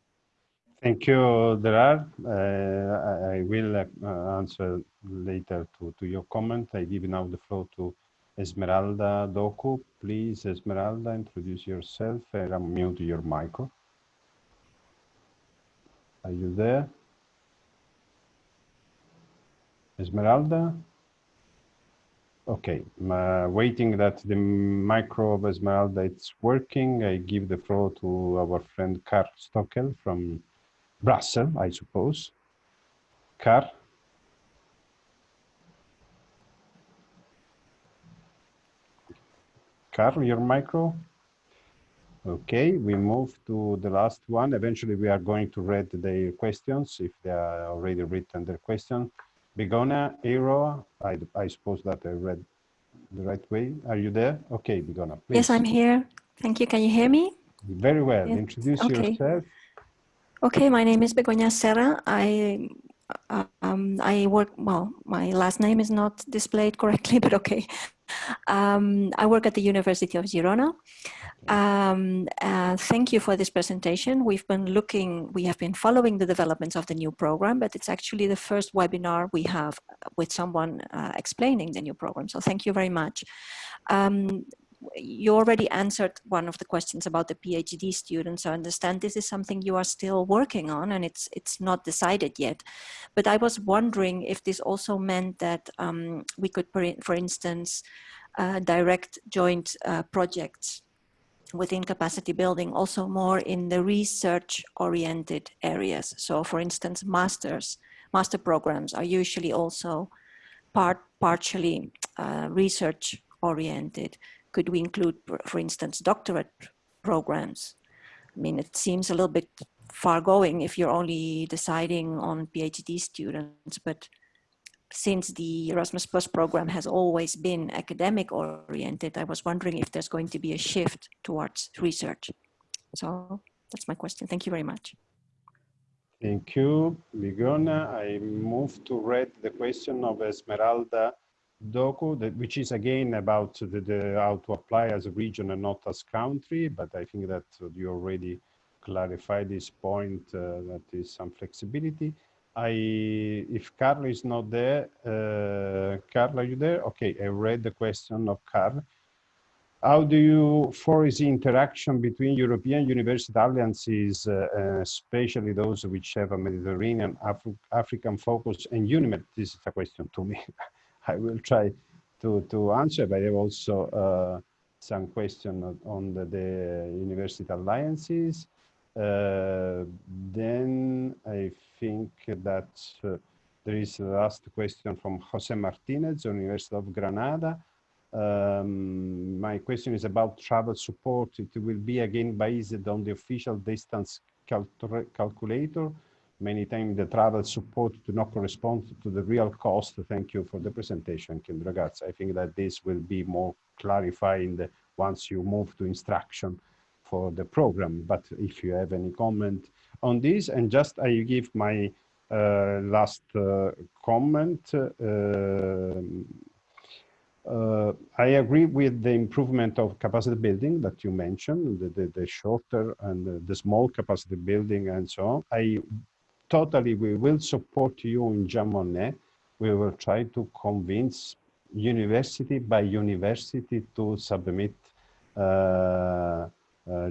Thank you, Derar. Uh, I will uh, answer later to, to your comment. I give now the floor to Esmeralda Doku. Please, Esmeralda, introduce yourself and unmute your micro. Are you there? Esmeralda? Okay, uh, waiting that the micro of Esmeralda it's working, I give the floor to our friend Kar Stockel from Brussels, I suppose. Kar? Kar, your micro? Okay, we move to the last one. Eventually, we are going to read their questions if they are already written their question. Bigona, Aero, I, I suppose that I read the right way. Are you there? Okay, Begoña, please. Yes, I'm here. Thank you. Can you hear me? Very well. Yes. Introduce okay. yourself. Okay, my name is Begoña Serra. I um, I work, well, my last name is not displayed correctly, but okay. Um, I work at the University of Girona. Um, uh, thank you for this presentation. We've been looking, we have been following the developments of the new program, but it's actually the first webinar we have with someone uh, explaining the new program. So thank you very much. Um, you already answered one of the questions about the PhD students. I understand this is something you are still working on and it's it's not decided yet. But I was wondering if this also meant that um, we could, for instance, uh, direct joint uh, projects within capacity building also more in the research oriented areas. So for instance, masters, master programs are usually also part partially uh, research oriented? Could we include, for instance, doctorate programs? I mean, it seems a little bit far going if you're only deciding on PhD students, but since the Erasmus Plus program has always been academic oriented, I was wondering if there's going to be a shift towards research. So that's my question. Thank you very much. Thank you, Begoña. I move to read the question of Esmeralda Doku, that, which is again about the, the, how to apply as a region and not as country, but I think that you already clarified this point, uh, that is some flexibility. I, if Carl is not there, uh, are you there? Okay, I read the question of Carl. How do you foresee interaction between European university alliances, uh, uh, especially those which have a Mediterranean, Af African focus and UNIMED? This is a question to me. I will try to, to answer, but I have also uh, some question on the, the university alliances. Uh, then I think that uh, there is the last question from Jose Martinez, University of Granada. Um, my question is about travel support. It will be again based on the official distance cal calculator. Many times the travel support do not correspond to the real cost. Thank you for the presentation, Kindragats. I think that this will be more clarifying once you move to instruction for the program. But if you have any comment on this, and just I give my uh, last uh, comment. Uh, uh, I agree with the improvement of capacity building that you mentioned, the, the, the shorter and the, the, small capacity building and so on. I totally, we will support you in Jean Monnet. We will try to convince university by university to submit uh, uh,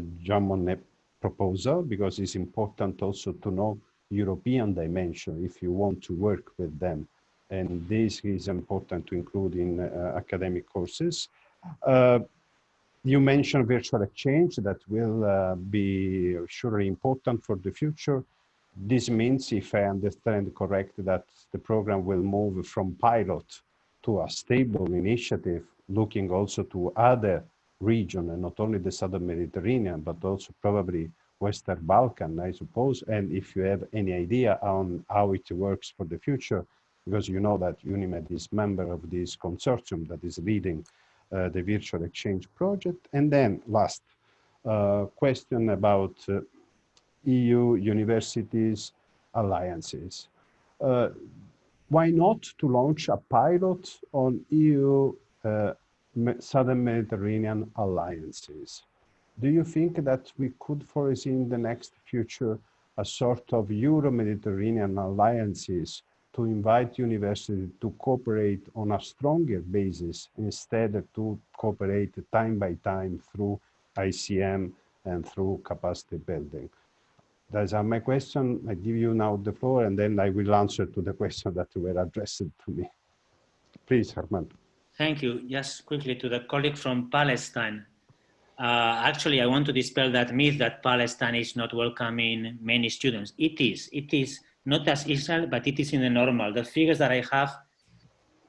Monnet proposal because it's important also to know European dimension if you want to work with them and this is important to include in uh, academic courses. Uh, you mentioned virtual exchange that will uh, be surely important for the future. This means, if I understand correct, that the program will move from pilot to a stable initiative, looking also to other regions, and not only the Southern Mediterranean, but also probably Western Balkan, I suppose. And if you have any idea on how it works for the future, because you know that UNIMED is member of this consortium that is leading uh, the virtual exchange project. And then last uh, question about uh, EU universities alliances. Uh, why not to launch a pilot on EU uh, Southern Mediterranean alliances? Do you think that we could foresee in the next future a sort of Euro-Mediterranean alliances to invite universities to cooperate on a stronger basis instead to cooperate time by time through ICM and through capacity building. Those are my question. I give you now the floor and then I will answer to the question that were addressed to me. Please, Herman. Thank you. Just quickly to the colleague from Palestine. Uh, actually, I want to dispel that myth that Palestine is not welcoming many students. It is. It is not as Israel, but it is in the normal. The figures that I have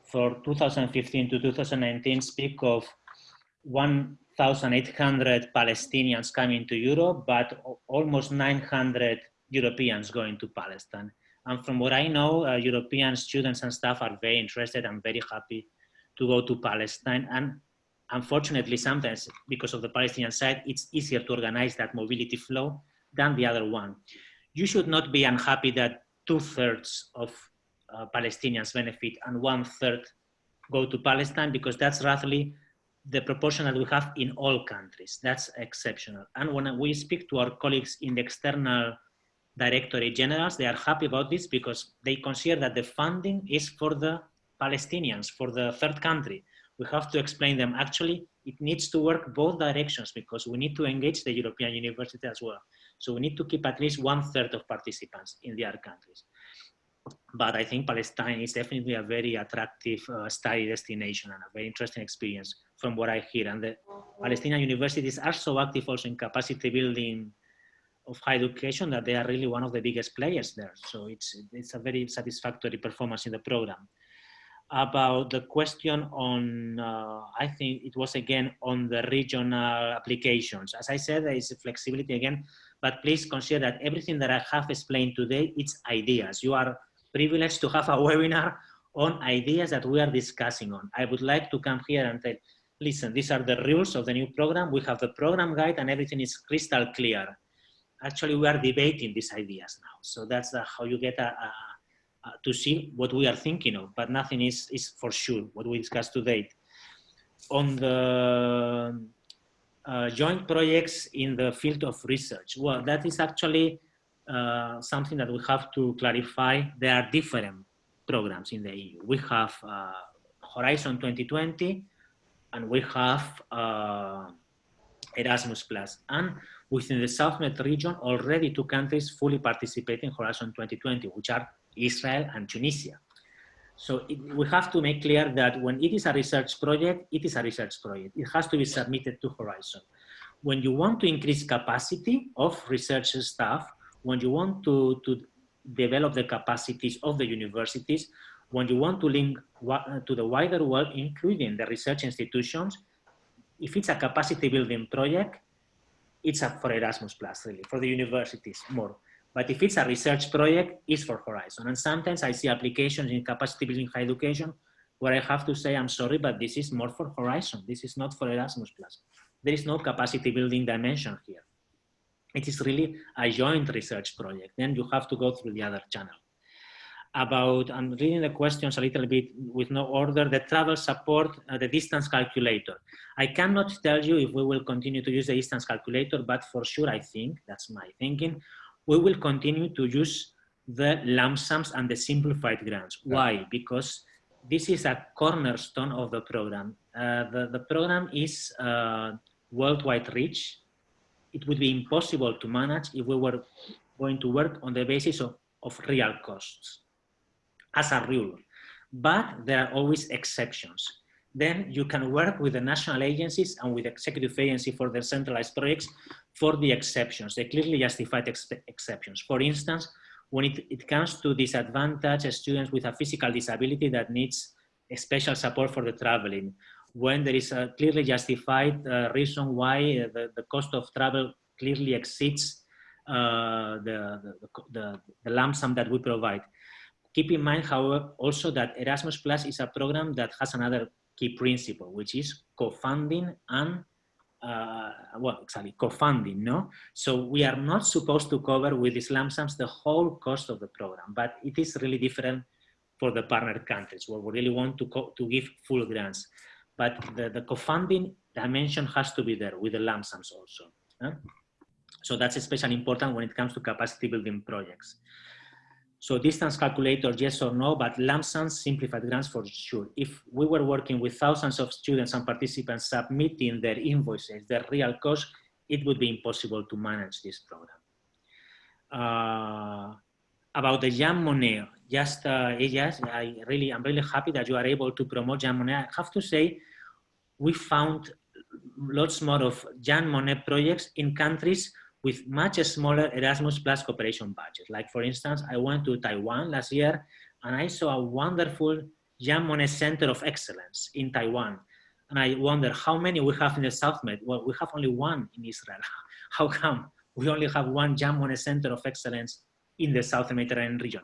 for 2015 to 2019 speak of 1,800 Palestinians coming to Europe, but almost 900 Europeans going to Palestine. And from what I know, uh, European students and staff are very interested and very happy to go to Palestine. And unfortunately, sometimes because of the Palestinian side, it's easier to organize that mobility flow than the other one you should not be unhappy that two thirds of uh, Palestinians benefit and one third go to Palestine because that's roughly the proportion that we have in all countries. That's exceptional. And when we speak to our colleagues in the external directorate generals, they are happy about this because they consider that the funding is for the Palestinians, for the third country. We have to explain them actually it needs to work both directions because we need to engage the European university as well. So we need to keep at least one third of participants in the other countries. But I think Palestine is definitely a very attractive uh, study destination and a very interesting experience from what I hear. And the Palestinian universities are so active also in capacity building of higher education that they are really one of the biggest players there. So it's, it's a very satisfactory performance in the program. about the question on, uh, I think it was again on the regional applications. As I said, there is flexibility again, but please consider that everything that I have explained today, it's ideas. You are privileged to have a webinar on ideas that we are discussing on. I would like to come here and tell, listen, these are the rules of the new program. We have the program guide and everything is crystal clear. Actually, we are debating these ideas now. So that's uh, how you get a, a uh, to see what we are thinking of, but nothing is, is for sure what we discussed today. On the uh, joint projects in the field of research, well, that is actually uh, something that we have to clarify. There are different programs in the EU. We have uh, Horizon 2020 and we have uh, Erasmus Plus. And within the South SouthMed region, already two countries fully participate in Horizon 2020, which are Israel and Tunisia. So it, we have to make clear that when it is a research project, it is a research project. It has to be submitted to Horizon. When you want to increase capacity of research staff, when you want to, to develop the capacities of the universities, when you want to link to the wider world, including the research institutions, if it's a capacity building project, it's for Erasmus Plus, really, for the universities more. But if it's a research project, it's for Horizon. And sometimes I see applications in capacity building higher education where I have to say, I'm sorry, but this is more for Horizon. This is not for Erasmus+. There is no capacity building dimension here. It is really a joint research project. Then you have to go through the other channel. About, I'm reading the questions a little bit with no order, the travel support, uh, the distance calculator. I cannot tell you if we will continue to use the distance calculator, but for sure I think, that's my thinking, we will continue to use the lump sums and the simplified grants. Why? Because this is a cornerstone of the program. Uh, the, the program is uh, worldwide reach. It would be impossible to manage if we were going to work on the basis of, of real costs as a rule. But there are always exceptions. Then you can work with the national agencies and with the executive agency for their centralized projects for the exceptions, the clearly justified ex exceptions. For instance, when it, it comes to disadvantaged students with a physical disability that needs special support for the traveling, when there is a clearly justified uh, reason why uh, the, the cost of travel clearly exceeds uh, the, the, the, the lump sum that we provide. Keep in mind, however, also that Erasmus Plus is a program that has another key principle, which is co-funding and uh, well, exactly, co-funding, no? So we are not supposed to cover with these lump sums the whole cost of the program, but it is really different for the partner countries where we really want to, to give full grants. But the, the co-funding dimension has to be there with the lump sums also. So that's especially important when it comes to capacity building projects. So distance calculator, yes or no, but lump sums simplified grants for sure. If we were working with thousands of students and participants submitting their invoices, their real cost, it would be impossible to manage this program. Uh, about the Jean Monnet, just uh, yes, I really, I'm really happy that you are able to promote Jean Monnet. I have to say, we found lots more of Jean Monnet projects in countries with much smaller Erasmus Plus cooperation budget. Like for instance, I went to Taiwan last year and I saw a wonderful Jean Monnet Center of Excellence in Taiwan. And I wonder how many we have in the South Med. Well, we have only one in Israel. how come we only have one Jean Monnet Center of Excellence in the South Mediterranean region?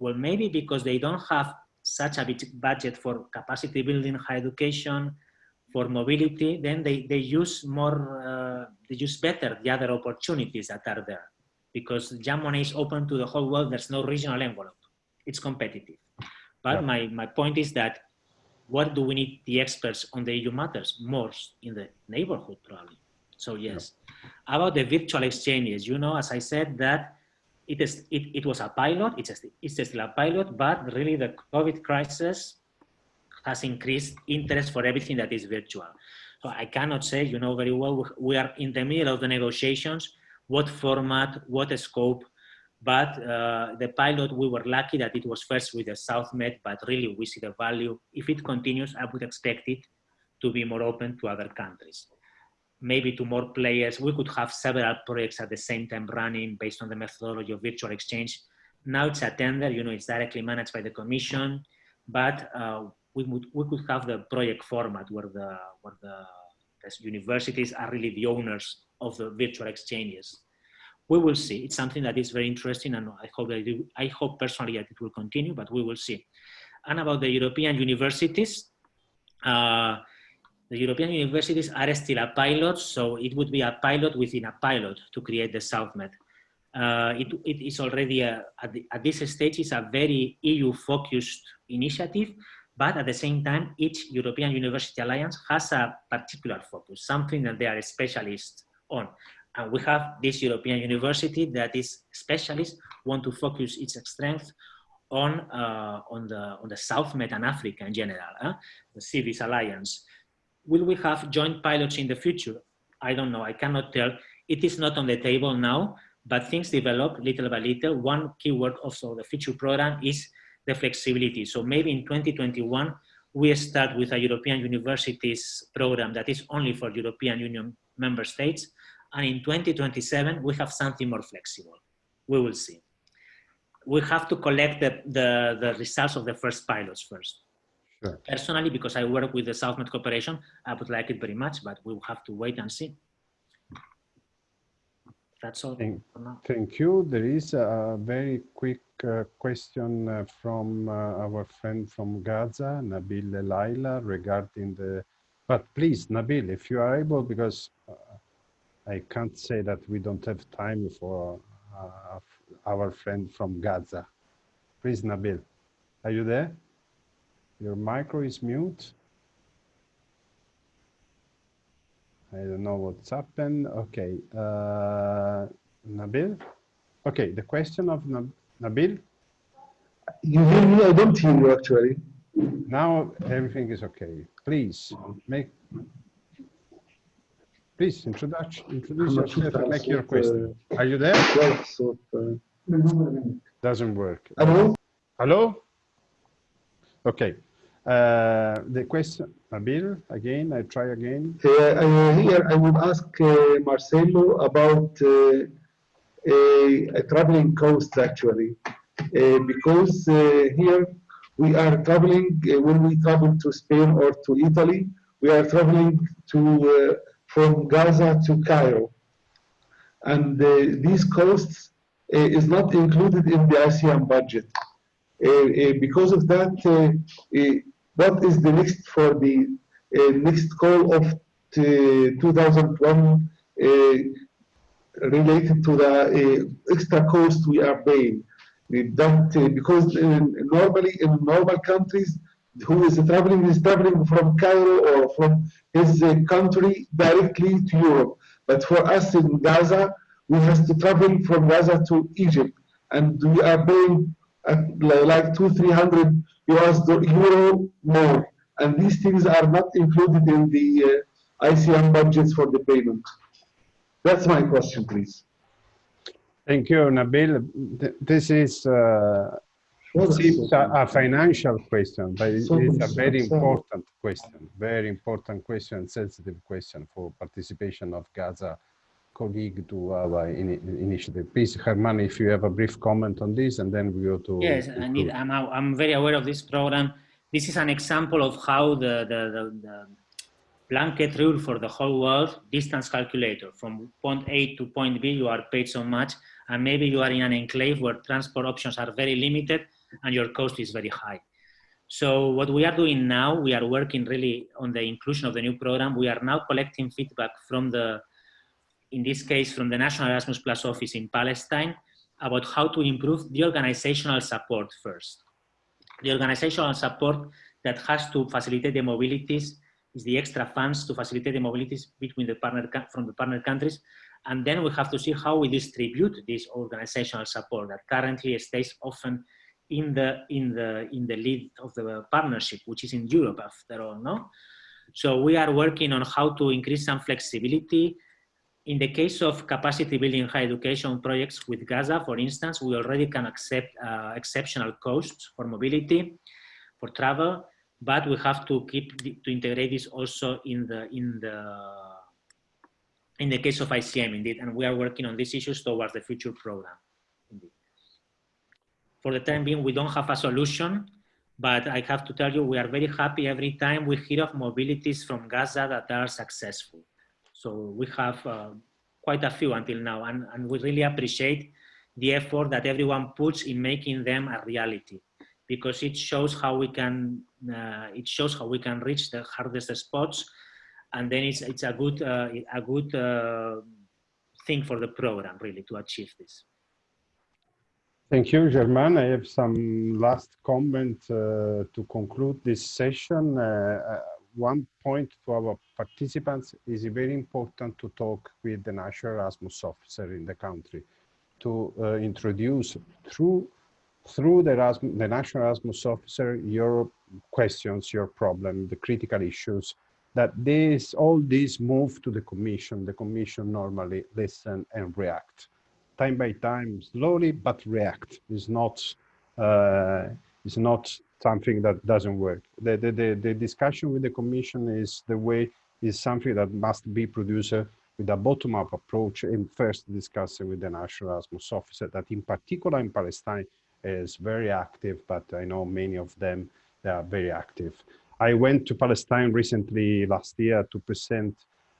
Well, maybe because they don't have such a big budget for capacity building, higher education, for mobility, then they, they use more, uh, they use better the other opportunities that are there. Because Jean Monnet is open to the whole world, there's no regional envelope. It's competitive. But yeah. my, my point is that what do we need the experts on the EU matters? More in the neighborhood, probably. So yes. Yeah. About the virtual exchanges, you know, as I said, that it, is, it, it was a pilot, it's, a, it's still a pilot, but really the COVID crisis has increased interest for everything that is virtual. So I cannot say, you know very well, we are in the middle of the negotiations, what format, what scope, but uh, the pilot, we were lucky that it was first with the South Med, but really we see the value. If it continues, I would expect it to be more open to other countries. Maybe to more players, we could have several projects at the same time running based on the methodology of virtual exchange. Now it's a tender, you know, it's directly managed by the commission but uh, we, would, we could have the project format where the, where the universities are really the owners of the virtual exchanges. We will see. It's something that is very interesting and I hope that it, I hope personally that it will continue, but we will see. And about the European universities, uh, the European universities are still a pilot, so it would be a pilot within a pilot to create the SouthMed. Uh, it, it is already, a, at, the, at, this stage, is a very EU-focused initiative, but at the same time, each European University Alliance has a particular focus, something that they are specialists on. And we have this European university that is specialist, want to focus its strength on, uh, on, the, on the SouthMed and Africa in general, uh, the CIVIS Alliance. Will we have joint pilots in the future? I don't know, I cannot tell. It is not on the table now, but things develop little by little. One keyword also the future program is the flexibility. So maybe in 2021, we start with a European universities program that is only for European Union member states. And in 2027, we have something more flexible. We will see. We have to collect the, the, the results of the first pilots first. Sure. Personally, because I work with the SouthMed Corporation, I would like it very much, but we will have to wait and see. That's all thank, thank you. There is a very quick uh, question uh, from uh, our friend from Gaza, Nabil Laila, regarding the, but please, Nabil, if you are able, because uh, I can't say that we don't have time for uh, our friend from Gaza. Please, Nabil, are you there? Your micro is mute. I don't know what's happened. Okay, uh, Nabil. Okay, the question of Nab Nabil. You hear me? I don't hear you actually. Now everything is okay. Please make. Please introduce introduce yourself and make your question. Are you there? Doesn't work. Hello. Hello. Okay. Uh, the question, Nabil, again, I try again. Uh, here I would ask uh, Marcelo about uh, a, traveling cost actually, uh, because uh, here we are traveling, when we travel to Spain or to Italy, we are traveling to from Gaza to Cairo. And these costs is not included in the ICM budget. because of that, what is the next for the uh, next call of 2001 uh, related to the uh, extra cost we are paying? That because normally in normal countries, who is traveling is traveling from Cairo or from his country directly to Europe. But for us in Gaza, we have to travel from Gaza to Egypt, and we are paying like two, three hundred US euro more. And these things are not included in the uh, ICM budgets for the payment. That's my question, please. Thank you, Nabil. This is uh, a, a, financial question, but it's a very important question, very important question, sensitive question for participation of Gaza colleague to our in initiative. Please, Herman, if you have a brief comment on this, and then we go to. Yes, I need, I'm, I'm very aware of this program. This is an example of how the, the, the, the blanket rule for the whole world, distance calculator. From point A to point B, you are paid so much, and maybe you are in an enclave where transport options are very limited and your cost is very high. So what we are doing now, we are working really on the inclusion of the new program. We are now collecting feedback from the in this case from the National Erasmus Plus office in Palestine, about how to improve the organizational support first. The organizational support that has to facilitate the mobilities is the extra funds to facilitate the mobilities between the partner from the partner countries. And then we have to see how we distribute this organizational support that currently stays often in the in the in the lead of the partnership, which is in Europe after all, no? So we are working on how to increase some flexibility, in the case of capacity building higher education projects with Gaza, for instance, we already can accept uh, exceptional costs for mobility, for travel, but we have to keep to integrate this also in the in the in the case of ICM indeed, and we are working on these issues towards the future program. Indeed. For the time being, we don't have a solution, But I have to tell you, we are very happy every time we hear of mobilities from Gaza that are successful. So we have uh, quite a few until now, and, and we really appreciate the effort that everyone puts in making them a reality because it shows how we can uh, it shows how we can reach the hardest spots and then it's it's a good uh, a good uh, thing for the program really to achieve this Thank you, Herman I have some last comment uh, to conclude this session. One point to our participants is very important to talk with the national Erasmus officer in the country to uh, introduce through through the, Erasmus, the national Erasmus officer your questions, your problem, the critical issues, that this all these move to the commission. The commission normally listen and react time by time, slowly, but react. It's not, uh, it's not something that doesn't work. The, the, the, the, discussion with the commission is the way, is something that must be produced with a bottom-up approach and first discussing with the National Erasmus officer that in particular in Palestine is very active, but I know many of them, they are very active. I went to Palestine recently last year to present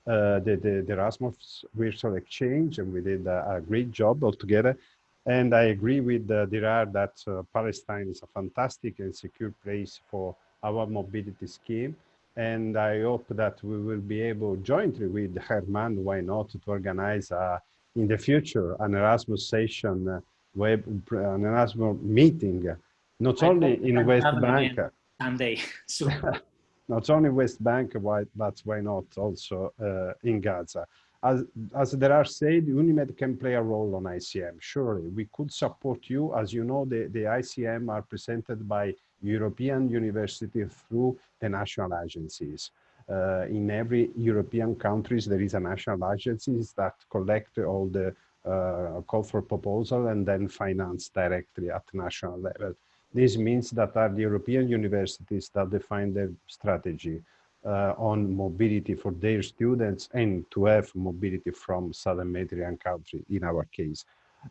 uh, the, the, the, Erasmus Virtual Exchange, and we did a, a great job altogether. And I agree with uh, Dirar that uh, Palestine is a fantastic and secure place for our mobility scheme. And I hope that we will be able jointly with Herman, why not, to organize uh, in the future an Erasmus session, uh, web, an Erasmus meeting, not I only in West Bank. Sunday. So. not only West Bank, but why not also uh, in Gaza. As, as there are said, UNIMED can play a role on ICM. Surely, we could support you. As you know, the, the ICM are presented by European universities through the national agencies. Uh, in every European countries, there is a national agencies that collect all the uh, call for proposal and then finance directly at national level. This means that are the European universities that define the strategy Uh, on mobility for their students and to have mobility from Southern Mediterranean country in our case.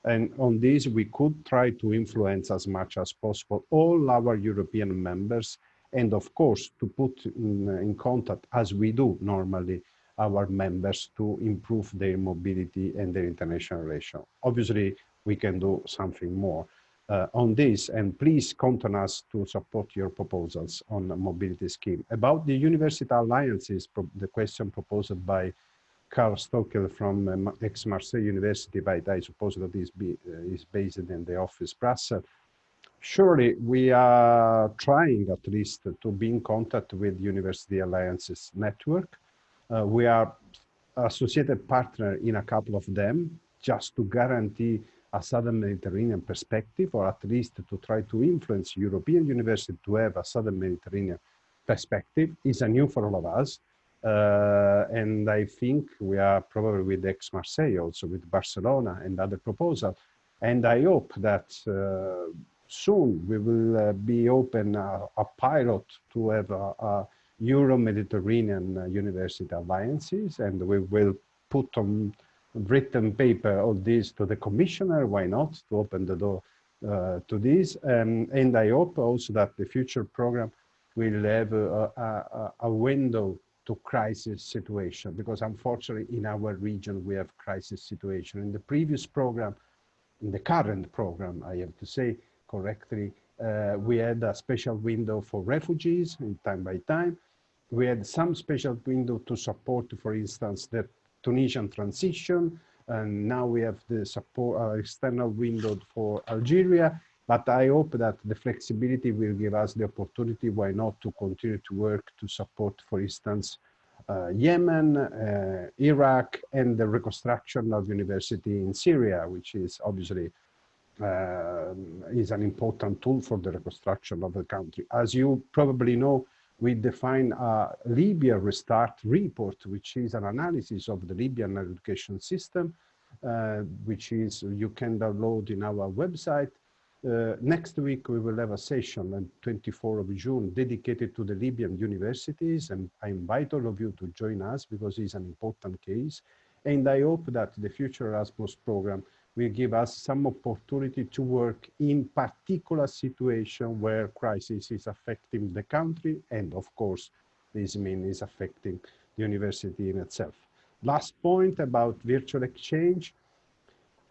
And on this, we could try to influence as much as possible all our European members and of course to put in, in contact as we do normally our members to improve their mobility and their international relation. Obviously, we can do something more uh, on this and please count on us to support your proposals on the mobility scheme. About the university alliances, the question proposed by Karl Stockel from um, Aix-Marseille University, but I suppose that is, be, uh, is based in the office Brussels. Surely we are trying at least to be in contact with University Alliances Network. Uh, we are associated partner in a couple of them just to guarantee a southern Mediterranean perspective, or at least to try to influence European universities to have a southern Mediterranean perspective is a new for all of us. Uh, and I think we are probably with Aix-Marseille, also with Barcelona and other proposals. And I hope that uh, soon we will uh, be open a, pilot to have a, a Euro-Mediterranean uh, university alliances, and we will put on written paper all this to the commissioner, why not, to open the door uh, to this. Um, and I hope also that the future program will have a, a, a, window to crisis situation, because unfortunately in our region we have crisis situation. In the previous program, in the current program, I have to say correctly, uh, we had a special window for refugees in time by time. We had some special window to support, for instance, the Tunisian transition, and now we have the support uh, external window for Algeria. But I hope that the flexibility will give us the opportunity, why not, to continue to work to support, for instance, uh, Yemen, uh, Iraq, and the reconstruction of university in Syria, which is obviously uh, is an important tool for the reconstruction of the country. As you probably know, we define a Libya Restart report, which is an analysis of the Libyan education system, uh, which is you can download in our website. Uh, next week, we will have a session on 24 of June dedicated to the Libyan universities, and I invite all of you to join us because it's an important case. And I hope that the future Erasmus program will give us some opportunity to work in particular situation where crisis is affecting the country and of course this means is affecting the university in itself. Last point about virtual exchange.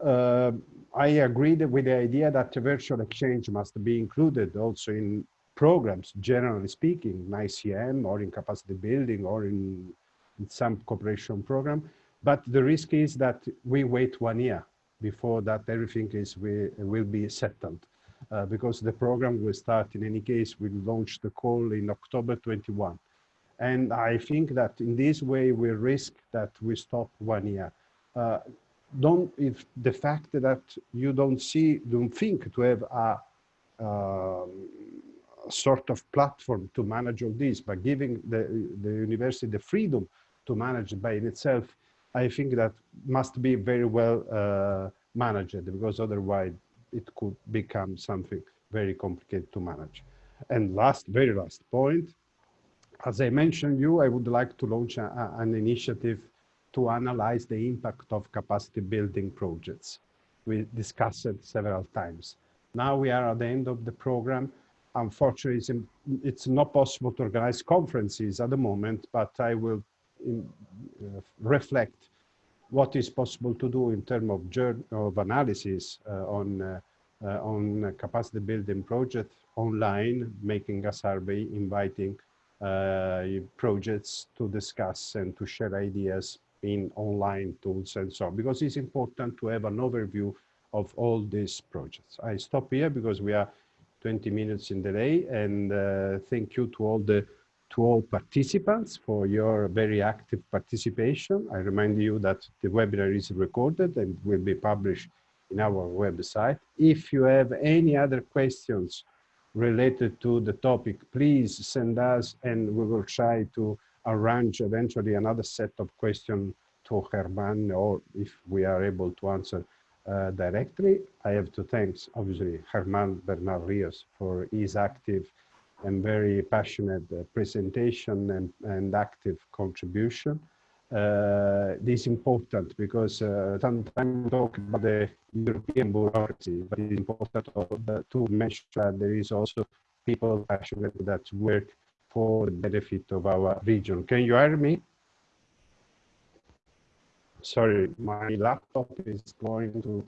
Uh, I agreed with the idea that virtual exchange must be included also in programs, generally speaking, in ICM or in capacity building or in, in some cooperation program. But the risk is that we wait one year before that everything is we, will be settled. Uh, because the program will start in any case, we'll launch the call in October 21. And I think that in this way, we risk that we stop one year. Uh, don't, if the fact that you don't see, don't think to have a, uh, sort of platform to manage all this, by giving the, the university the freedom to manage by itself, I think that must be very well uh, managed because otherwise it could become something very complicated to manage. And last, very last point, as I mentioned you, I would like to launch a, an initiative to analyze the impact of capacity building projects. We discussed it several times. Now we are at the end of the program. Unfortunately, it's, it's not possible to organize conferences at the moment, but I will in, uh, reflect what is possible to do in terms of, of analysis uh, on, uh, uh, on capacity building project online, making a survey, inviting projects to discuss and to share ideas in online tools and so on, because it's important to have an overview of all these projects. I stop here because we are 20 minutes in delay and uh, thank you to all the to all participants for your very active participation. I remind you that the webinar is recorded and will be published in our website. If you have any other questions related to the topic, please send us and we will try to arrange eventually another set of questions to Herman or if we are able to answer uh, directly. I have to thank obviously Herman Bernal Rios for his active and very passionate uh, presentation and, and active contribution. Uh, this is important because uh, sometimes we talk about the European bureaucracy, but it's important to, to mention that there is also people passionate that work for the benefit of our region. Can you hear me? Sorry, my laptop is going to.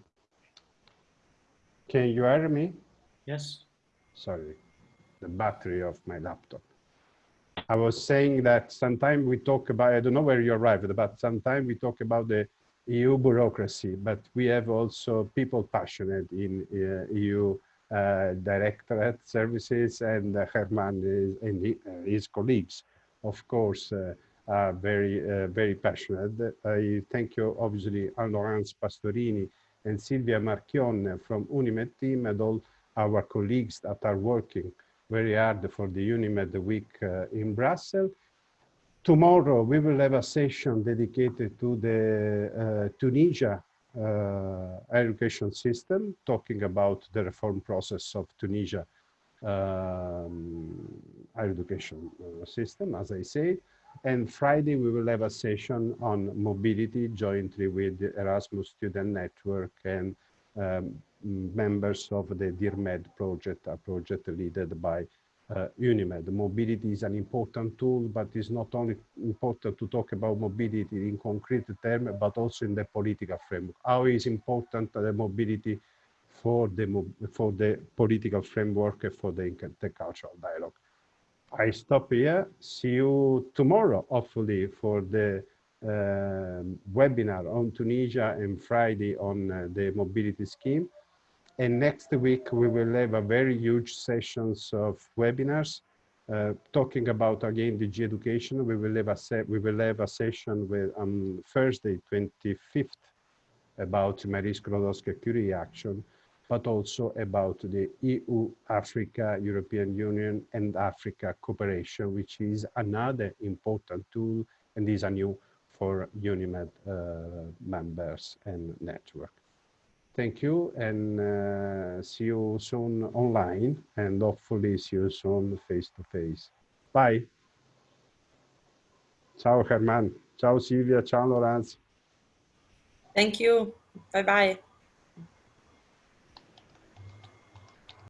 Can you hear me? Yes. Sorry, the battery of my laptop. I was saying that sometimes we talk about, I don't know where you arrived, but sometimes we talk about the EU bureaucracy, but we have also people passionate in uh, EU uh, directorate services and uh, Herman is, and he, uh, his colleagues, of course, uh, are very, uh, very passionate. I thank you, obviously, Laurence Pastorini and Silvia Marchion from UNIMED team and all our colleagues that are working very hard for the UNIMED week uh, in Brussels. Tomorrow we will have a session dedicated to the uh, Tunisia uh, education system, talking about the reform process of Tunisia um, education system, as I said. And Friday, we will have a session on mobility jointly with the Erasmus Student Network and um, members of the DIRMED project, a project led by uh, UNIMED. Mobility is an important tool, but it's not only important to talk about mobility in concrete terms, but also in the political framework. How is important the mobility for the, for the political framework for the intercultural dialogue. I stop here. See you tomorrow, hopefully, for the uh, webinar on Tunisia and Friday on uh, the mobility scheme. And next week, we will have a very huge sessions of webinars uh, talking about, again, DG education. We will have a, we will have a session with on um, Thursday, 25th, about Marie Skłodowska-Curie action, but also about the EU, Africa, European Union, and Africa cooperation, which is another important tool and is a new for UNIMED uh, members and network. Thank you and uh, see you soon online and hopefully see you soon face to face. Bye. Ciao Herman. Ciao Silvia. Ciao Laurence. Thank you. Bye bye.